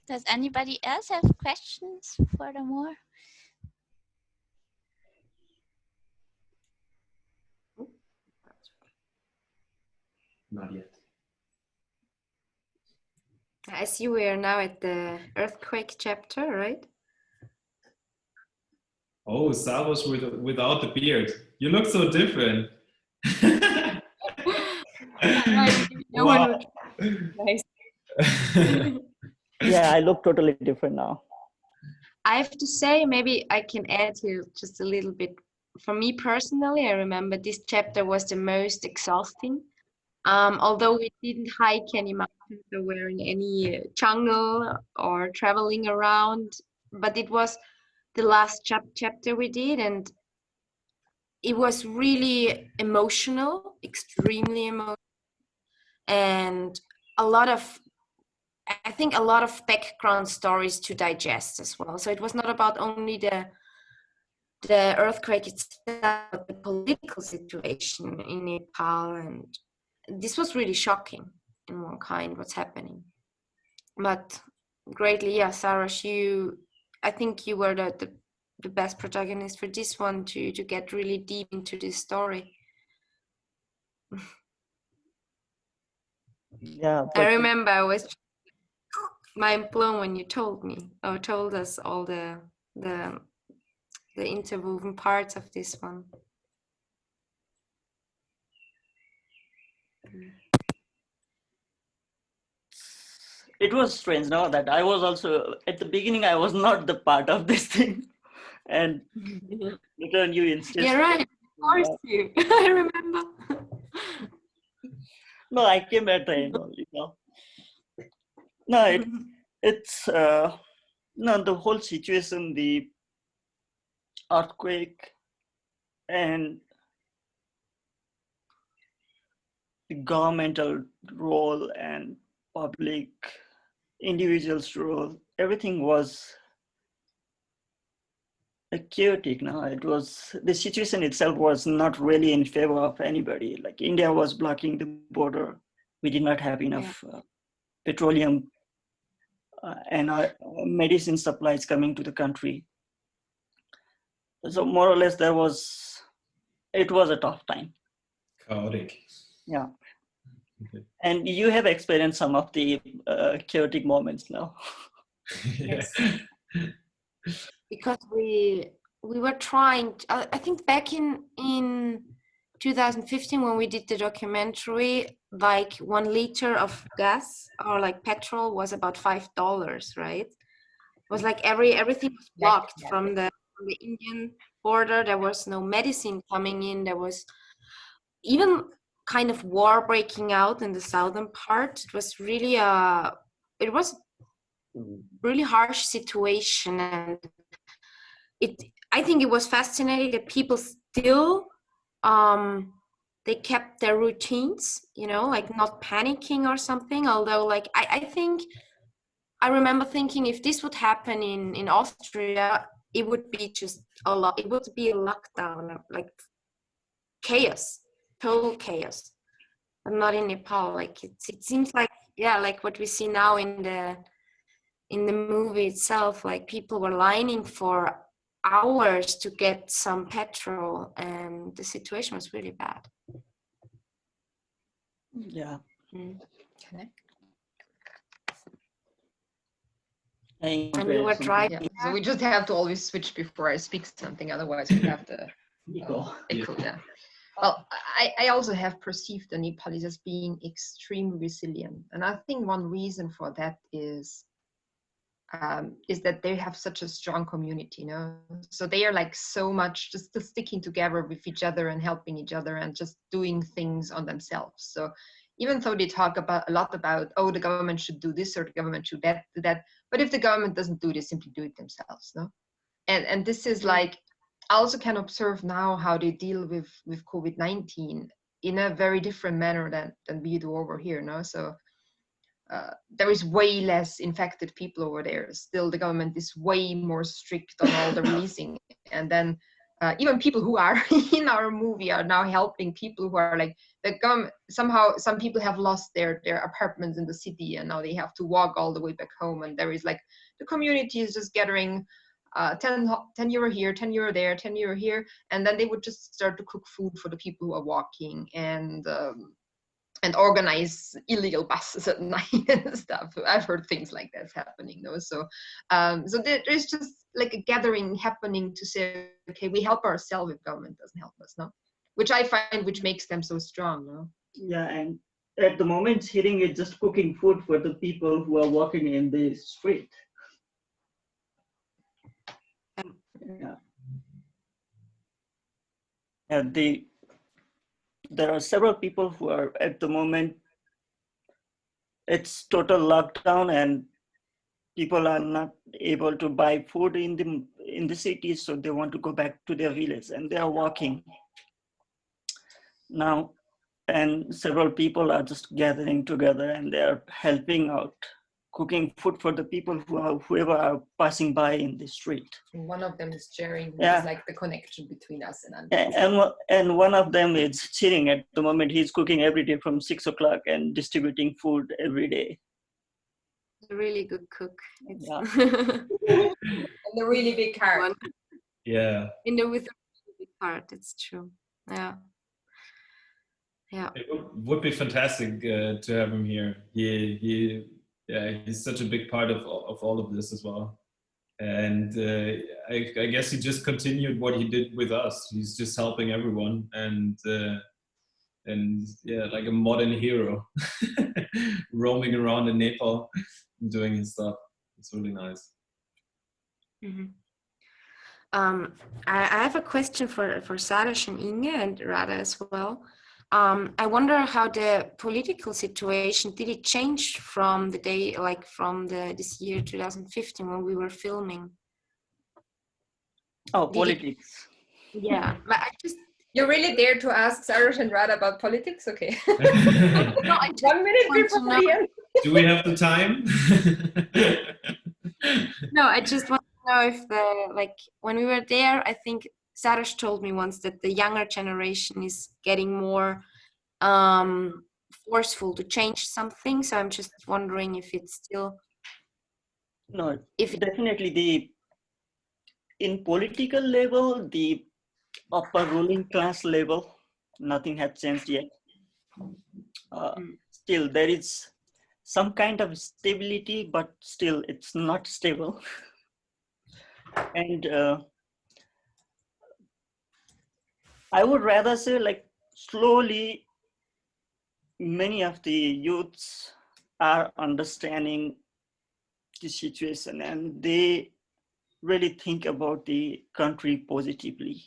S1: Does anybody else have questions furthermore?
S2: Not yet.
S3: I see we are now at the earthquake chapter, right?
S2: Oh, Savos with without the beard. You look so different.
S3: No one Nice.
S5: Yeah, I look totally different now.
S3: I have to say, maybe I can add here just a little bit. For me personally, I remember this chapter was the most exhausting. Um, although we didn't hike any mountains or were in any uh, jungle or traveling around, but it was the last chap- chapter we did, and it was really emotional, extremely emotional, and a lot of I think a lot of background stories to digest as well. So it was not about only the the earthquake itself, but the political situation in Nepal, and this was really shocking in one kind what's happening. But greatly, yeah, Sarash, you, I think you were the, the the best protagonist for this one to to get really deep into this story.
S5: Yeah,
S3: I remember I was mind blown when you told me or told us all the the the interwoven parts of this one.
S5: it was strange now that I was also at the beginning I was not the part of this thing, and mm-hmm. later you insist.
S3: Yeah, right. Of course, you. I remember.
S5: No, I came at the end only. No, it, it's uh, no the whole situation, the earthquake, and the governmental role and public individuals' role. Everything was chaotic. Now it was the situation itself was not really in favor of anybody. Like India was blocking the border. We did not have enough uh, petroleum uh, and uh, medicine supplies coming to the country. So more or less, there was it was a tough time.
S2: Chaotic.
S5: Yeah.
S2: Okay.
S5: And you have experienced some of the uh, chaotic moments now.
S2: yeah.
S3: because we we were trying. I, I think back in in 2015 when we did the documentary, like one liter of gas or like petrol was about five dollars, right? It was like every everything was blocked from the from the Indian border. There was no medicine coming in. There was even kind of war breaking out in the southern part. It was really a it was really harsh situation and it i think it was fascinating that people still um they kept their routines you know like not panicking or something although like i, I think i remember thinking if this would happen in in austria it would be just a lot it would be a lockdown like chaos total chaos. But not in nepal like it, it seems like yeah like what we see now in the in the movie itself like people were lining for hours to get some petrol and the situation was really bad
S5: Yeah.
S3: Mm.
S5: And
S3: and we were driving
S6: Yeah. So we just have to always switch before I speak something, otherwise we have to
S5: echo.
S6: echo. Yeah. Well, I, I also have perceived the Nepalis as being extremely resilient, and I think one reason for that is um, is that they have such a strong community, you know. So they are like so much just, just sticking together with each other and helping each other and just doing things on themselves. So even though they talk about a lot about oh the government should do this or the government should that do that, but if the government doesn't do this, simply do it themselves, no. And and this is like I also can observe now how they deal with with COVID nineteen in a very different manner than than we do over here, no. So uh, there is way less infected people over there. Still, the government is way more strict on all the releasing. And then uh, even people who are in our movie are now helping people who are like the government. Somehow, some people have lost their their apartments in the city, and now they have to walk all the way back home. And there is like the community is just gathering. Uh, 10, 10 euro here, 10 euro there, 10 euro here, and then they would just start to cook food for the people who are walking and um, and organize illegal buses at night and stuff. I've heard things like that's happening though. So, um, so there- there's just like a gathering happening to say, okay, we help ourselves if government doesn't help us, no? Which I find which makes them so strong, no?
S5: Yeah, and at the moment, Chering is just cooking food for the people who are walking in the street. Yeah. And the there are several people who are at the moment it's total lockdown and people are not able to buy food in the in the cities so they want to go back to their villages, and they are walking. Now and several people are just gathering together and they are helping out cooking food for the people who are whoever are passing by in the street
S6: one of them is Chering,
S5: Yeah.
S6: is like the connection between us and
S5: A-
S6: Andres.
S5: and one- and one of them is sitting at the moment he's cooking every day from six o'clock and distributing food every day
S3: a really good cook it's
S5: Yeah.
S6: And the really big heart.
S3: One.
S2: Yeah,
S3: in the with a really big heart it's true yeah yeah
S2: it would, would be fantastic uh, to have him here. He he yeah, he's such a big part of of all of this as well. And uh, I, I guess he just continued what he did with us. He's just helping everyone and uh, and yeah, like a modern hero, roaming around in Nepal, doing his stuff. It's really nice.
S3: Mhm. Um, I, I have a question for for Sarash and Inge and Radha as well. Um, I wonder how the political situation did it change from the day, like from the this year 2015 when we were filming.
S5: oh
S3: Did it-
S5: politics
S3: Yeah, but I just
S6: You're really there to ask Sarah and Radha about politics? Okay.
S3: no, I just
S6: One minute
S3: to
S6: before
S3: know-
S6: the end.
S2: Do we have the time?
S3: no, I just want to know if the like when we were there, I think Sarash told me once that the younger generation is getting more um forceful to change something. So I'm just wondering if it's still
S5: no
S3: if
S5: definitely the in political level the upper ruling class level nothing has changed yet uh,
S3: Mm.
S5: still there is some kind of stability but still it's not stable and uh, I would rather say like slowly many of the youths are understanding the situation and they really think about the country positively.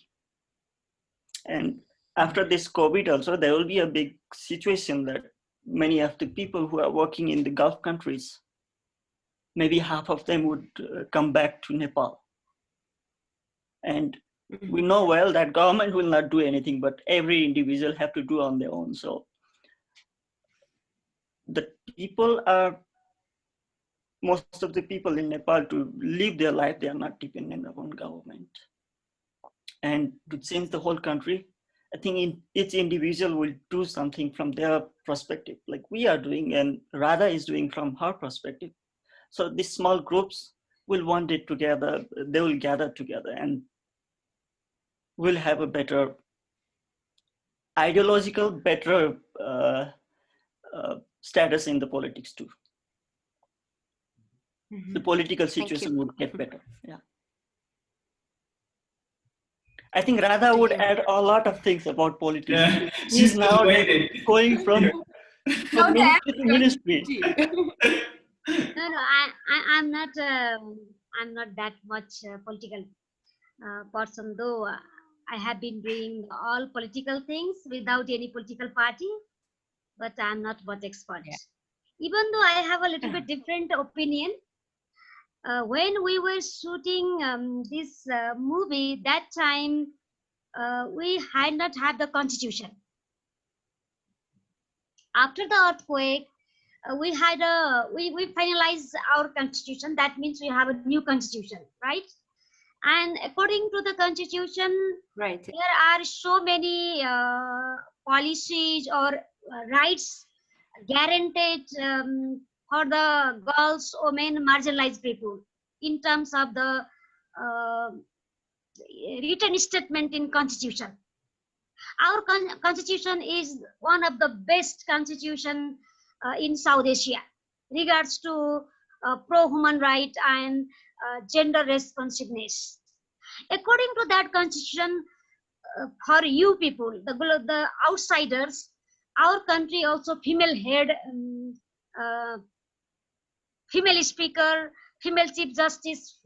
S5: And after this COVID also, there will be a big situation that many of the people who are working in the Gulf countries, maybe half of them would uh, come back to Nepal. And we know well that government will not do anything, but every individual have to do on their own. So the people are most of the people in Nepal to live their life, they are not dependent upon government. And to change the whole country, I think in, each individual will do something from their perspective, like we are doing and Radha is doing from her perspective. So these small groups will one day together, they will gather together and will have a better ideological, better uh, uh, status in the politics too. Mm -hmm. The political situation would get better. Yeah. I think Radha would add a lot of things about politics. Yeah. She's now waiting. going from, from ministry to ministry.
S7: no, no, I, I, am not, um, I'm not that much uh, political uh, person, though. I have been doing all political things without any political party, but I'm not much expert. Yeah. Even though I have a little bit different opinion, uh, when we were shooting um, this uh, movie, that time uh, we had not had the constitution. After the earthquake, uh, we had a we, we finalized our constitution. That means we have a new constitution, right? And according to the constitution,
S3: right,
S7: there are so many uh, policies or uh, rights guaranteed um, for the girls, women, marginalized people in terms of the uh, written statement in constitution. Our con constitution is one of the best constitution uh, in South Asia regards to uh, pro-human right and gender responsiveness. According to that constitution, uh, for you people, the, the outsiders, our country also female head um, uh, female speaker, female chief justice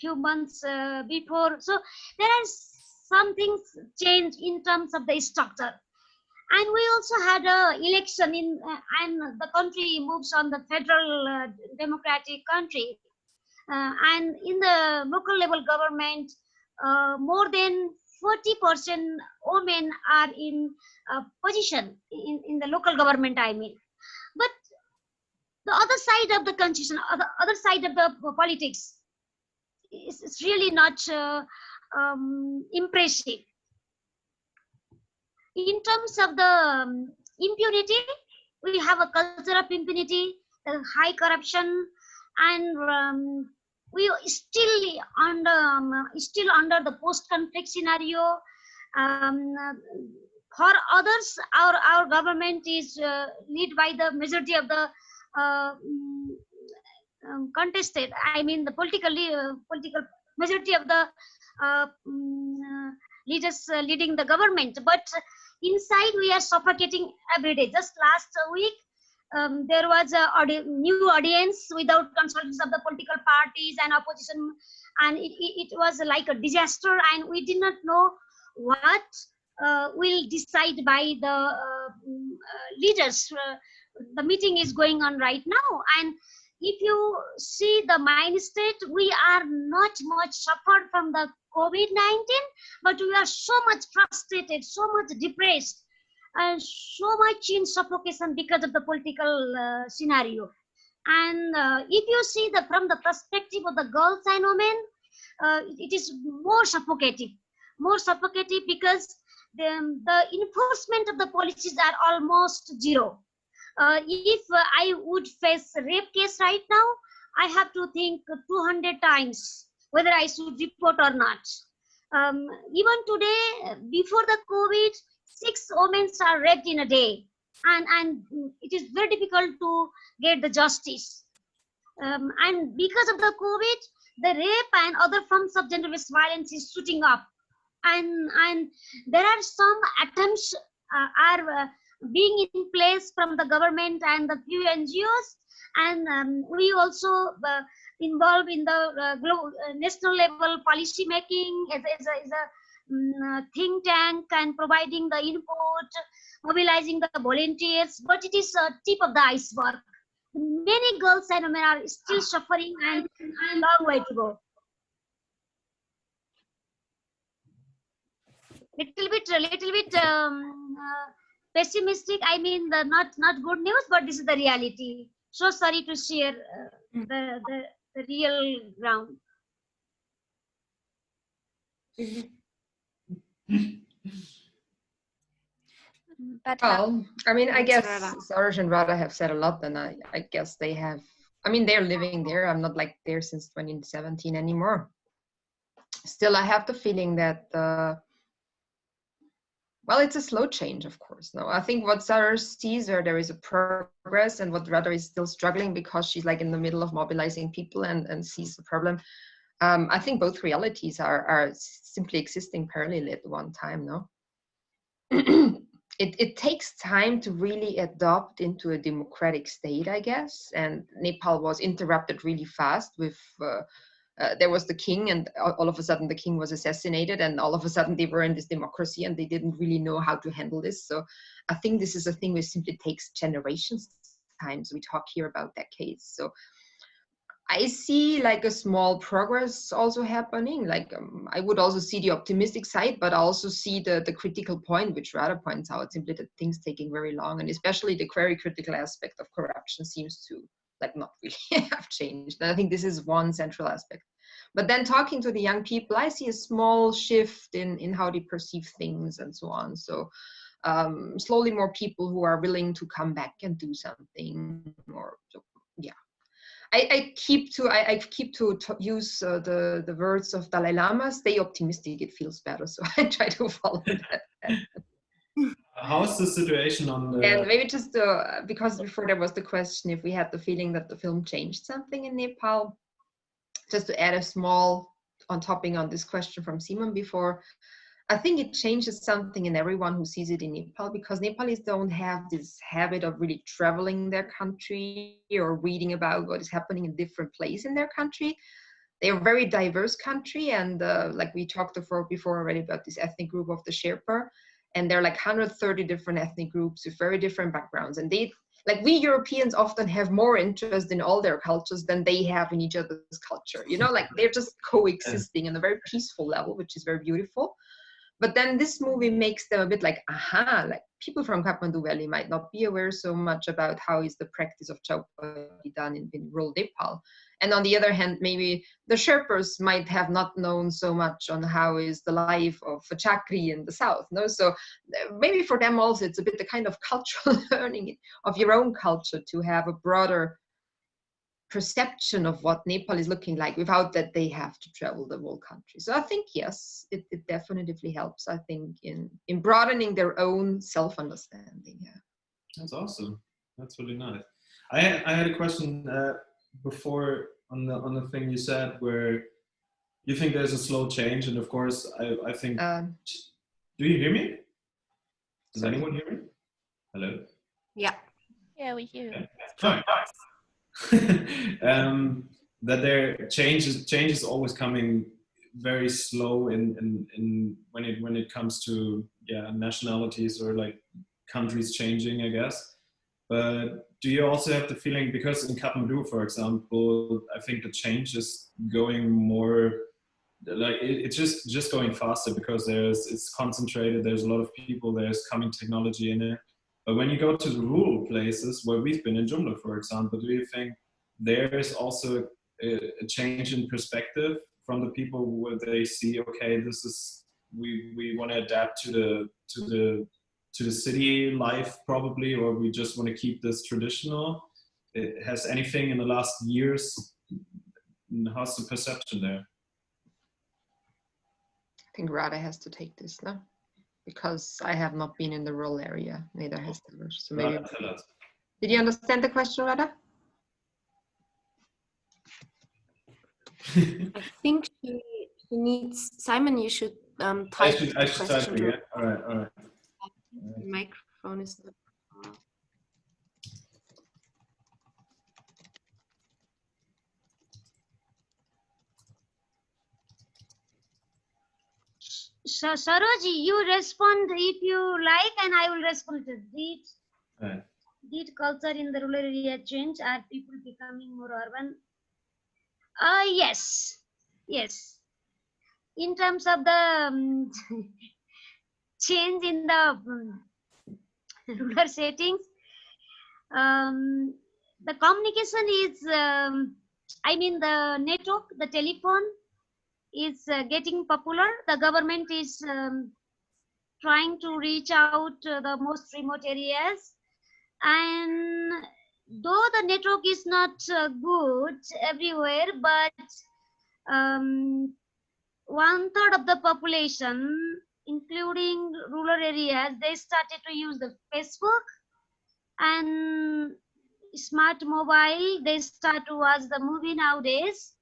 S7: few months uh, before. So there are some things changed in terms of the structure. And we also had a election in, uh, and the country moves on the federal uh, democratic country. Uh, and in the local level government, uh, more than 40% women are in position in, in the local government, I mean. But the other side of the constitution, the other side of the politics, is, is really not uh, um, impressive. In terms of the um, impunity, we have a culture of impunity, high corruption, and um, we still under um, still under the post-conflict scenario. Um, for others, our our government is uh, led by the majority of the uh, mm, um, contested. I mean, the politically uh, political majority of the uh, mm, leaders leading the government, but inside we are suffocating every day. Just last week, um, there was a audi new audience without consultants of the political parties and opposition and it, it, it, was like a disaster and we did not know what uh, will decide by the uh, uh, leaders. The meeting is going on right now and if you see the mind state we are not much suffered from the covid-19 but we are so much frustrated so much depressed and so much in suffocation because of the political uh, scenario. And uh, if you see the from the perspective of the girls and women uh, it is more suffocating. More suffocating because the, the enforcement of the policies are almost zero. Uh, if I would face rape case right now, I have to think 200 times whether I should report or not. Um, even today, before the COVID, six women are raped in a day. And, and it is very difficult to get the justice. Um, and because of the COVID, the rape and other forms of gender-based violence is shooting up and and there are some attempts uh, are uh, being in place from the government and the few ngos and um, we also uh, involved in the uh, uh, national level policy making as, as a, as a um, think tank and providing the input mobilizing the volunteers but it is a tip of the iceberg many girls and women are still suffering and a long way to go. Little bit, little bit um, uh, pessimistic. I mean, the not not good news, but this is the reality. So sorry to share uh, the, the the real ground.
S1: But
S6: Well, I mean, I guess. Saraj and Radha have said a lot, and I, I guess they have. I mean, they're living there. I'm not like there since 2017 anymore. Still, I have the feeling that, uh, well, it's a slow change, of course. No, I think what Sarah sees there, there is a progress, and what Radha is still struggling because she's like in the middle of mobilizing people and, and sees the problem. Um, I think both realities are, are simply existing parallel at one time, no? it, it takes time to really adopt into a democratic state, I guess. And Nepal was interrupted really fast with, uh, uh, there was the king and all of a sudden the king was assassinated and all of a sudden they were in this democracy and they didn't really know how to handle this. So I think this is a thing which simply takes generations times. We talk here about decades. So I see like a small progress also happening. Like um, I would also see the optimistic side, but I also see the the critical point, which Radha points out, simply that things taking very long, and especially the very critical aspect of corruption seems to like not really have changed. And I think this is one central aspect. But then talking to the young people, I see a small shift in in how they perceive things and so on. So um, slowly more people who are willing to come back and do something or so, yeah I, I keep to I, I keep to, to use uh, the the words of Dalai Lama. Stay optimistic; it feels better. So I try to follow that.
S2: How's the situation on the?
S6: And maybe just uh, because before there was the question if we had the feeling that the film changed something in Nepal. Just to add a small on topping on this question from Simon before, I think it changes something in everyone who sees it in Nepal because Nepalis don't have this habit of really traveling their country or reading about what is happening in different places in their country. They're a very diverse country, and uh, like we talked before, before already about this ethnic group of the Sherpa, and there are like 130 different ethnic groups with very different backgrounds, and they like we Europeans often have more interest in all their cultures than they have in each other's culture. You know, like they're just coexisting on a very peaceful level, which is very beautiful. But then this movie makes them a bit like, aha, like people from Kathmandu Valley might not be aware so much about how is the practice of Chhaupadi done in, in rural Nepal. And on the other hand, maybe the Sherpas might have not known so much on how is the life of a Chakri in the south. No, so uh, maybe for them also it's a bit the kind of cultural learning of your own culture to have a broader perception of what Nepal is looking like without that they have to travel the whole country. So I think yes, it, it definitely helps. I think in in broadening their own self understanding. Yeah.
S2: That's awesome. That's really nice. I had, I had a question uh, before on the on the thing you said where you think there's a slow change, and of course I I think.
S6: Um,
S2: do you hear me? Does anyone hear me? Hello.
S3: Yeah.
S1: yeah, we hear.
S2: Okay. Fine. um, that there changes change is always coming very slow in, in, in when it when it comes to yeah nationalities or like countries changing I guess. But do you also have the feeling because in Kathmandu for example I think the change is going more like it, it's just just going faster because there's it's concentrated there's a lot of people there's coming technology in it but when you go to the rural places where we've been in Jumla, for example, do you think there is also a, a, change in perspective from the people where they see, okay, this is we we want to adapt to the to the to the city life probably, or we just want to keep this traditional? It, has anything in the last years? How's the perception there?
S6: I think Radha has to take this now because I have not been in the rural area, neither has Taylor. So maybe.
S2: Radha, tell us.
S6: Did you understand the question, Radha?
S3: I think she, she needs Simon. You should um,
S2: I
S3: type.
S2: should, I should type
S3: question.
S2: again. All right, all right.
S3: The microphone is not.
S7: So, Saroji, you respond if you like, and I will respond to did
S2: Right.
S7: did culture in the rural area change? Are people becoming more urban? Uh, yes, yes. In terms of the um, change in the um, rural settings, um, the communication is, um, I mean, the network, the telephone is uh, getting popular. The government is um, trying to reach out to the most remote areas. And though the network is not uh, good everywhere, but um, one third of the population, including rural areas, they started to use the Facebook and smart mobile. They start to watch the movie nowadays.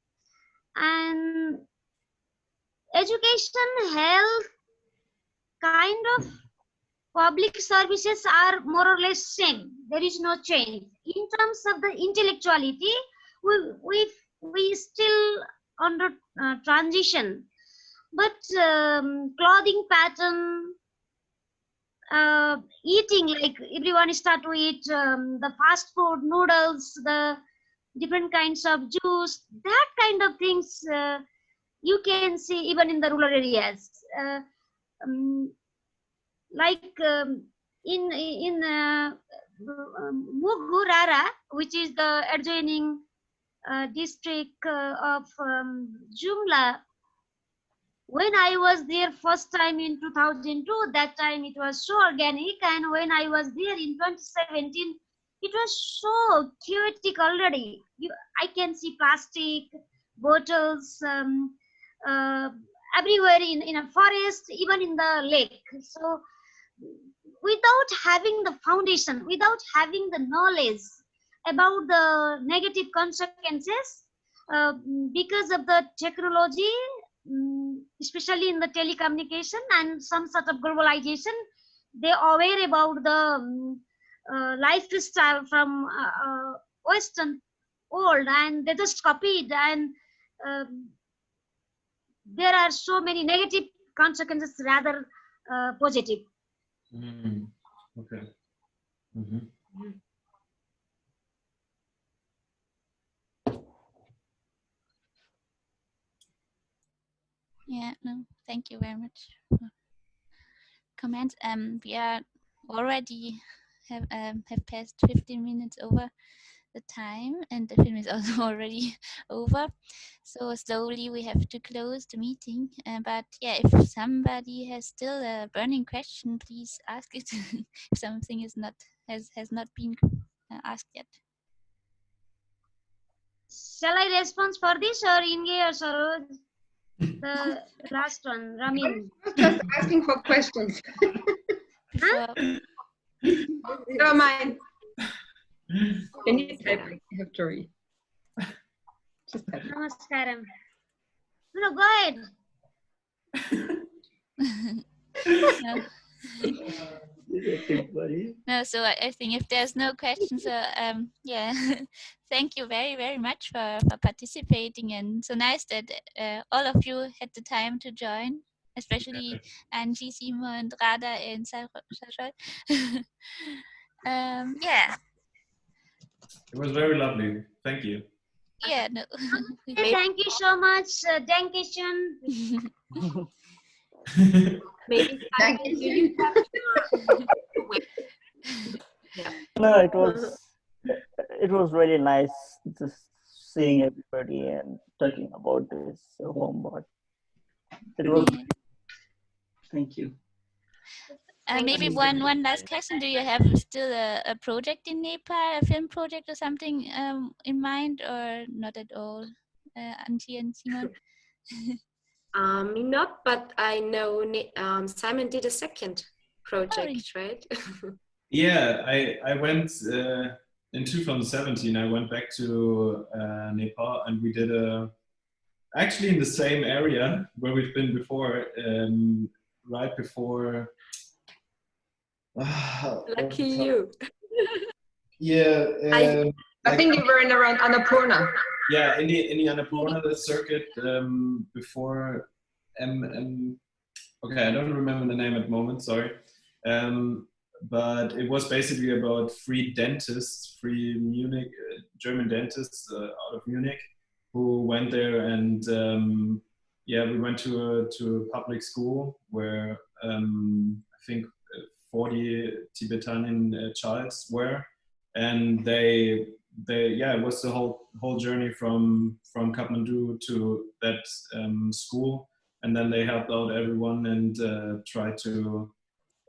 S7: And education, health, kind of public services are more or less same. There is no change. In terms of the intellectuality, we we we still under uh, transition. But um, clothing pattern, uh, eating like everyone start to eat um, the fast food, noodles, the different kinds of juice, that kind of things. Uh, you can see even in the rural areas uh, um, like um, in in uh, Mugurara, which is the adjoining uh, district uh, of um, Jumla. When I was there first time in 2002, that time it was so organic, and when I was there in 2017, it was so chaotic already. You, I can see plastic bottles, um, uh, everywhere in, in a forest, even in the lake. So without having the foundation, without having the knowledge about the negative consequences, uh, because of the technology, um, especially in the telecommunication and some sort of globalization, they are aware about the um, uh, lifestyle from uh, uh, Western world and they just copied and um, there are so many negative consequences rather uh, positive.
S2: Mm, okay. Mhm.
S1: Yeah, no, thank you very much comments. Um, we are already have um, have passed 15 minutes over the time, and the film is also already over. So slowly we have to close the meeting. Uh, but yeah, if somebody has still a burning question, please ask it. if something is not has has not been uh, asked yet.
S7: Shall I respond for this or Inge or Saroj? The last one, Ramin.
S6: Just asking for questions.
S1: Before,
S6: Never mind. Can you type? I have to read. Just type.
S7: Namaskaram. No, no, go ahead.
S1: no, no, so I, I think if there's no questions, uh, um, yeah, thank you very, very much for, for participating. And so nice that uh, all of you had the time to join, especially Angie, Simon, and Radha and Sa- Sajal. um, yeah,
S2: It was very lovely. Thank you.
S1: yeah, no.
S7: Thank you so much. Uh, Dankeschön.
S3: Maybe
S6: Thank you.
S3: you have to wait.
S5: No, it was it was really nice just seeing everybody and talking about this Homebird. It was thank you.
S1: Uh, maybe one one last question. Do you have still a, a project in Nepal, a film project or something um, in mind, or not at all? Uh, Angie and Simon.
S3: Um, not, but I know um, Simon did a second project, right?
S2: Yeah, I I went uh, in 2017. I went back to uh, Nepal and we did a actually in the same area where we've been before, um, right before.
S3: Lucky you.
S2: Yeah.
S6: I-
S2: um,
S6: I
S2: like-
S6: think you were in around Annapurna.
S2: yeah, in the in the Annapurna the circuit um, before M M. Okay, I don't remember the name at the moment. Sorry, um, but it was basically about free dentists, free Munich uh, German dentists uh, out of Munich, who went there and um, yeah, we went to a to a public school where um, I think 40 Tibetan uh, childs were, and they they yeah it was the whole whole journey from from Kathmandu to that um, school. And then they helped out everyone and uh, tried to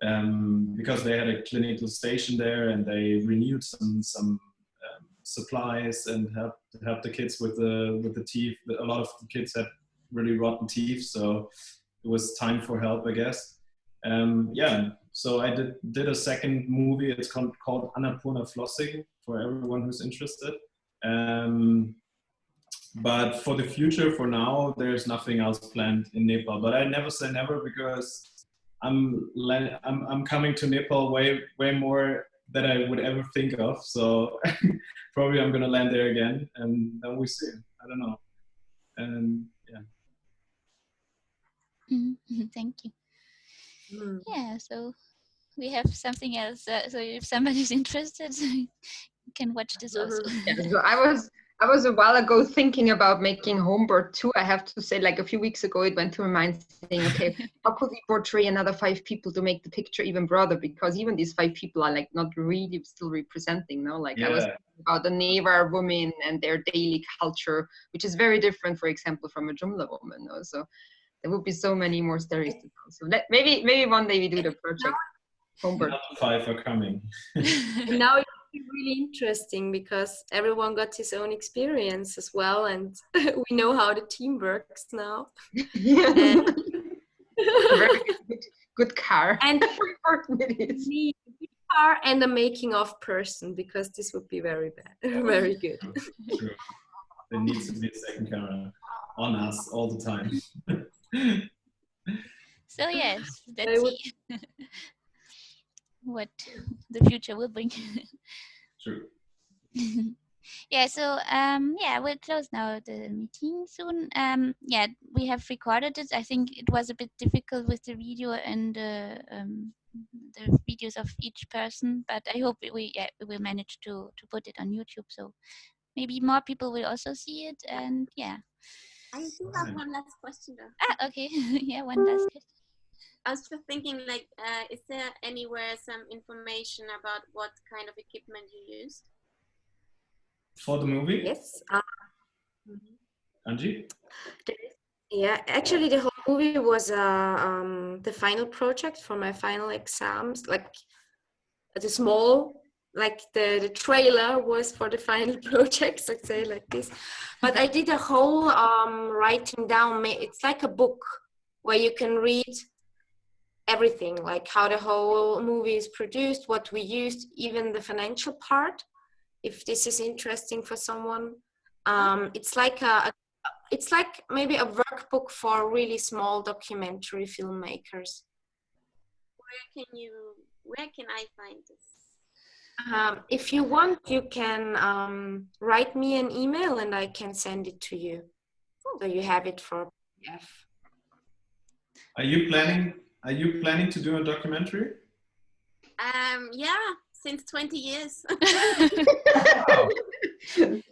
S2: um, because they had a clinical station there and they renewed some some um, supplies and helped helped the kids with the with the teeth. A lot of the kids had really rotten teeth so it was time for help I guess. Um, yeah so I did did a second movie it's called, called Annapurna Flossing for everyone who's interested. Um, but for the future, for now, there's nothing else planned in Nepal. But I never say never because I'm I'm, I'm coming to Nepal way way more than I would ever think of. So probably I'm gonna land there again, and then we see. I don't know. And yeah.
S1: Mhm, Thank you.
S3: Mm.
S1: Yeah, so we have something else. Uh, so if somebody's interested, you can watch this also.
S6: Yeah, so I was I was a while ago thinking about making Homebird too. I have to say, like a few weeks ago, it went through my mind saying, okay, how could we portray another five people to make the picture even broader? Because even these five people are like not really still representing, no? Like I was thinking about the Newar women and their daily culture, which is very different, for example, from a Jumla woman. No? So there would be so many more stories to tell. So let, maybe maybe one day we do the project Homebird.
S2: Five are coming.
S3: And now it's really interesting because everyone got his own experience as well, and we know how the team works now.
S6: Very good, good car.
S3: And
S6: How important it is.
S3: me, a car and a making of person because this would be very bad, very good.
S2: True. There needs to be a second camera on us all the time.
S1: So yes,
S3: I
S1: let's
S3: would-
S1: see what the future will bring.
S2: True.
S1: yeah so um yeah we'll close now the meeting soon um yeah we have recorded it i think it was a bit difficult with the video and uh, um the videos of each person but i hope we yeah, we will manage to to put it on youtube so maybe more people will also see it and yeah
S4: I do have one last question though.
S1: ah okay yeah one last question
S4: I was just thinking, like, uh, is there anywhere some information about what kind of equipment you used?
S2: For the movie,
S3: Yes. Um,
S2: Angie?
S3: yeah, actually, the whole movie was uh, um, the final project for my final exams. Like the small, like the, the trailer was for the final project, let's say like this. But I did a whole um, writing down. It's like a book where you can read everything, like how the whole movie is produced, what we used, even the financial part. If this is interesting for someone, um, it's like a it's like maybe a workbook for really small documentary filmmakers.
S4: Where can you? Where can I find this?
S3: Um, if you want, you can um, write me an email and I can send it to you. So you have it for PDF.
S2: Are you planning? Are you planning to do a documentary?
S4: Um, yeah, since 20 years.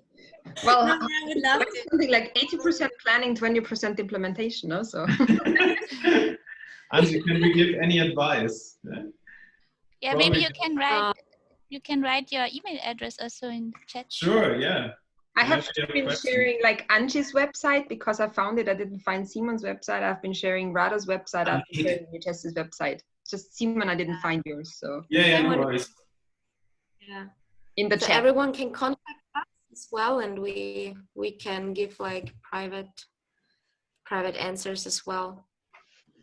S6: Well,
S4: No, I would love to.
S6: something like 80% planning, 20% implementation, Also. So
S2: Angie, can we give any advice? Yeah.
S1: yeah maybe you can write you can write your email address also in chat
S2: Sure, yeah.
S6: I have
S2: Actually, I have a
S6: been
S2: question.
S6: sharing like Angie's website because I found it. I didn't find Simon's website. I've been sharing Radha's website. I've been sharing VHS's website. Just Simon, I didn't find yours. So
S2: Yeah, yeah, no worries.
S3: Yeah.
S6: in the
S3: So
S6: chat.
S3: everyone can contact us as well, and we we can give like private private answers as well.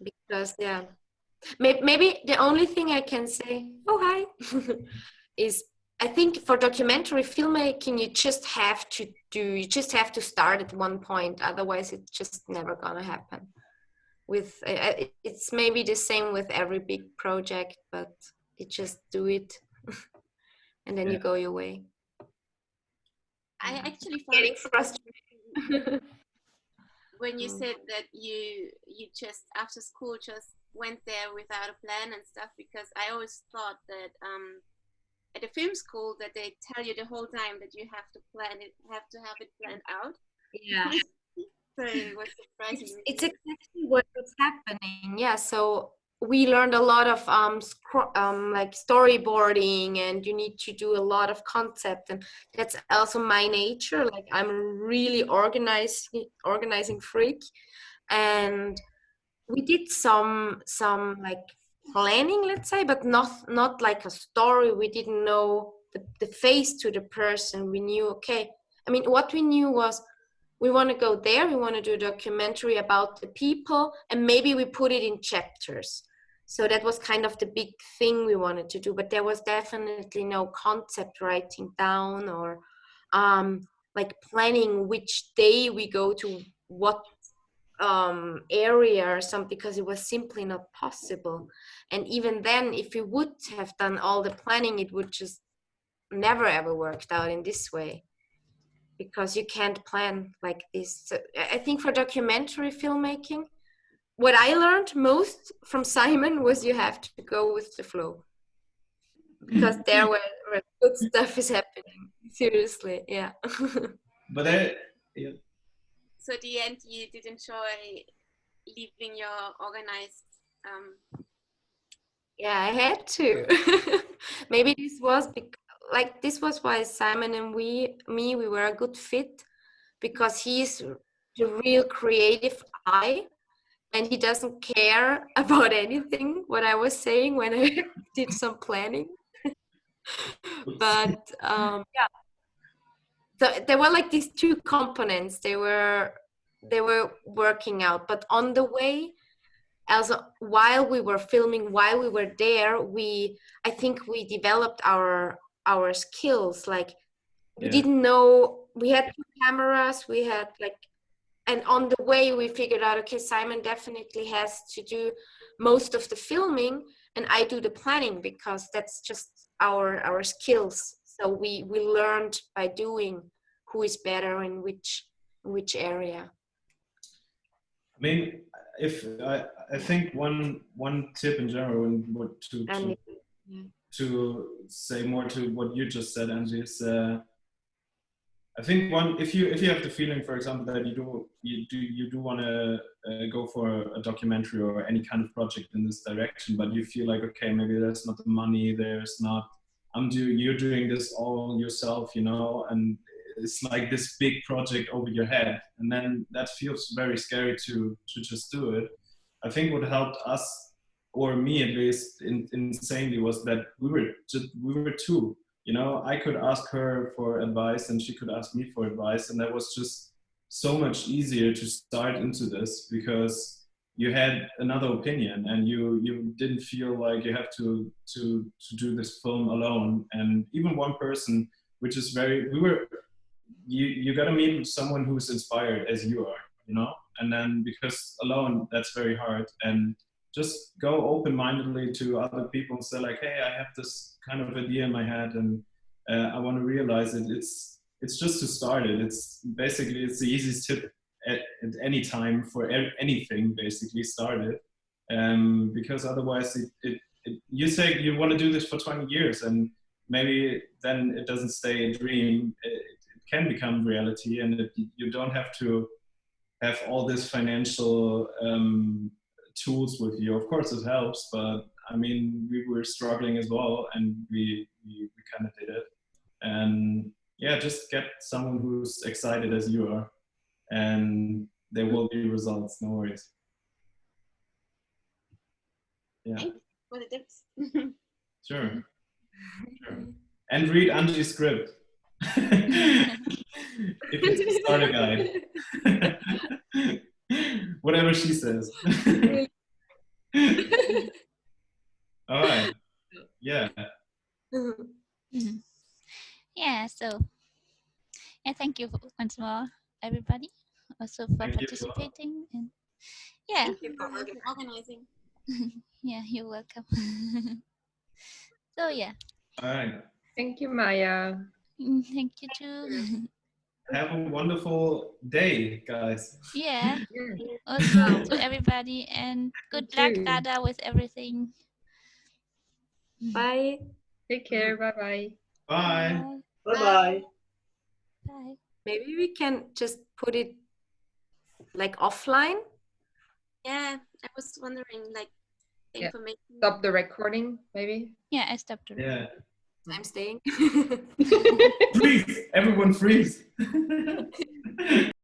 S3: Because yeah, maybe, maybe the only thing I can say, oh hi, is I think for documentary filmmaking, you just have to do, you just have to start at one point. Otherwise, it's just never gonna happen. With it's maybe the same with every big project, but you just do it, and then yeah. you go your way.
S4: I actually
S3: found getting frustrated
S4: when you mm. said that you you just after school just went there without a plan and stuff because I always thought that um, at a film school that they tell you the whole time that you have to plan it, have to have it planned out.
S3: Yeah.
S4: so it was surprising.
S3: It's, it's exactly what's happening. Yeah. So we learned a lot of um, um, like storyboarding and you need to do a lot of concept and that's also my nature like i'm really organizing organizing freak and we did some some like planning let's say but not not like a story. We didn't know the, the face to the person. We knew okay i mean what we knew was we want to go there we want to do a documentary about the people and maybe we put it in chapters. So that was kind of the big thing we wanted to do but there was definitely no concept writing down or um, like planning which day we go to what um, area or something because it was simply not possible and even then if we would have done all the planning it would just never ever worked out in this way because you can't plan like this so i think for documentary filmmaking what I learned most from Simon was you have to go with the flow because there where, where good stuff is happening. Seriously, yeah.
S2: but I, yeah.
S4: So at the end, you did enjoy leaving your organized. Um...
S3: Yeah, I had to. Maybe this was like this was why Simon and we, me, we were a good fit because he's the real creative eye and he doesn't care about anything what I was saying when I did some planning. but um, yeah, so there were like these two components. They were they were working out, but on the way, also while we were filming, while we were there, we I think we developed our our skills. Like we yeah. didn't know we had two cameras, we had like and on the way we figured out okay simon definitely has to do most of the filming and i do the planning because that's just our our skills so we we learned by doing who is better in which which area
S2: i mean if i i think one one tip in general and what to to, yeah. to say more to what you just said angie is uh, I think one, if you if you have the feeling, for example, that you do you do you do want to uh, go for a documentary or any kind of project in this direction, but you feel like okay, maybe there's not the money, there's not. I'm do you're doing this all yourself, you know, and it's like this big project over your head, and then that feels very scary to to just do it. I think what helped us or me at least in, insanely was that we were just we were two you know i could ask her for advice and she could ask me for advice and that was just so much easier to start into this because you had another opinion and you you didn't feel like you have to to to do this film alone and even one person which is very we were you you got to meet someone who's inspired as you are you know and then because alone that's very hard and just go open-mindedly to other people and say like, hey, I have this kind of idea in my head and uh, I want to realize it. It's it's just to start it. It's basically it's the easiest tip at, at any time for anything. Basically, started, um, because otherwise it, it, it you say you want to do this for 20 years and maybe then it doesn't stay a dream. It, it can become reality and it, you don't have to have all this financial um, tools with you. Of course, it helps, but I mean, we were struggling as well, and we we, we kind of did it. And yeah, just get someone who's excited as you are, and there will be results, no worries.
S4: Yeah. For the tips.
S2: sure. Sure. And read Angie's script. if it's a starter guide. Whatever she says. All right. Yeah. Mm-hmm.
S1: Mm-hmm. Yeah, so yeah,
S2: thank you once more
S1: participating. And yeah,
S3: Thank you for
S4: Thank you for organizing.
S1: yeah, you're welcome. so yeah,
S2: All right.
S6: Thank you, Maya.
S1: mm, thank you too.
S2: Have a wonderful day, guys.
S1: yeah,
S6: Yeah.
S1: also to everybody, and good luck. Dada, with everything.
S3: Bye.
S6: Take care. Bye bye.
S2: Bye.
S5: Bye bye.
S1: Bye.
S3: Maybe we can just put it like offline.
S4: Yeah, I was wondering, like, the
S6: Yeah.
S4: information.
S6: Stop the recording, maybe.
S1: Yeah, I stopped. already.
S2: Yeah.
S3: I'm staying.
S2: Freeze! Everyone freeze!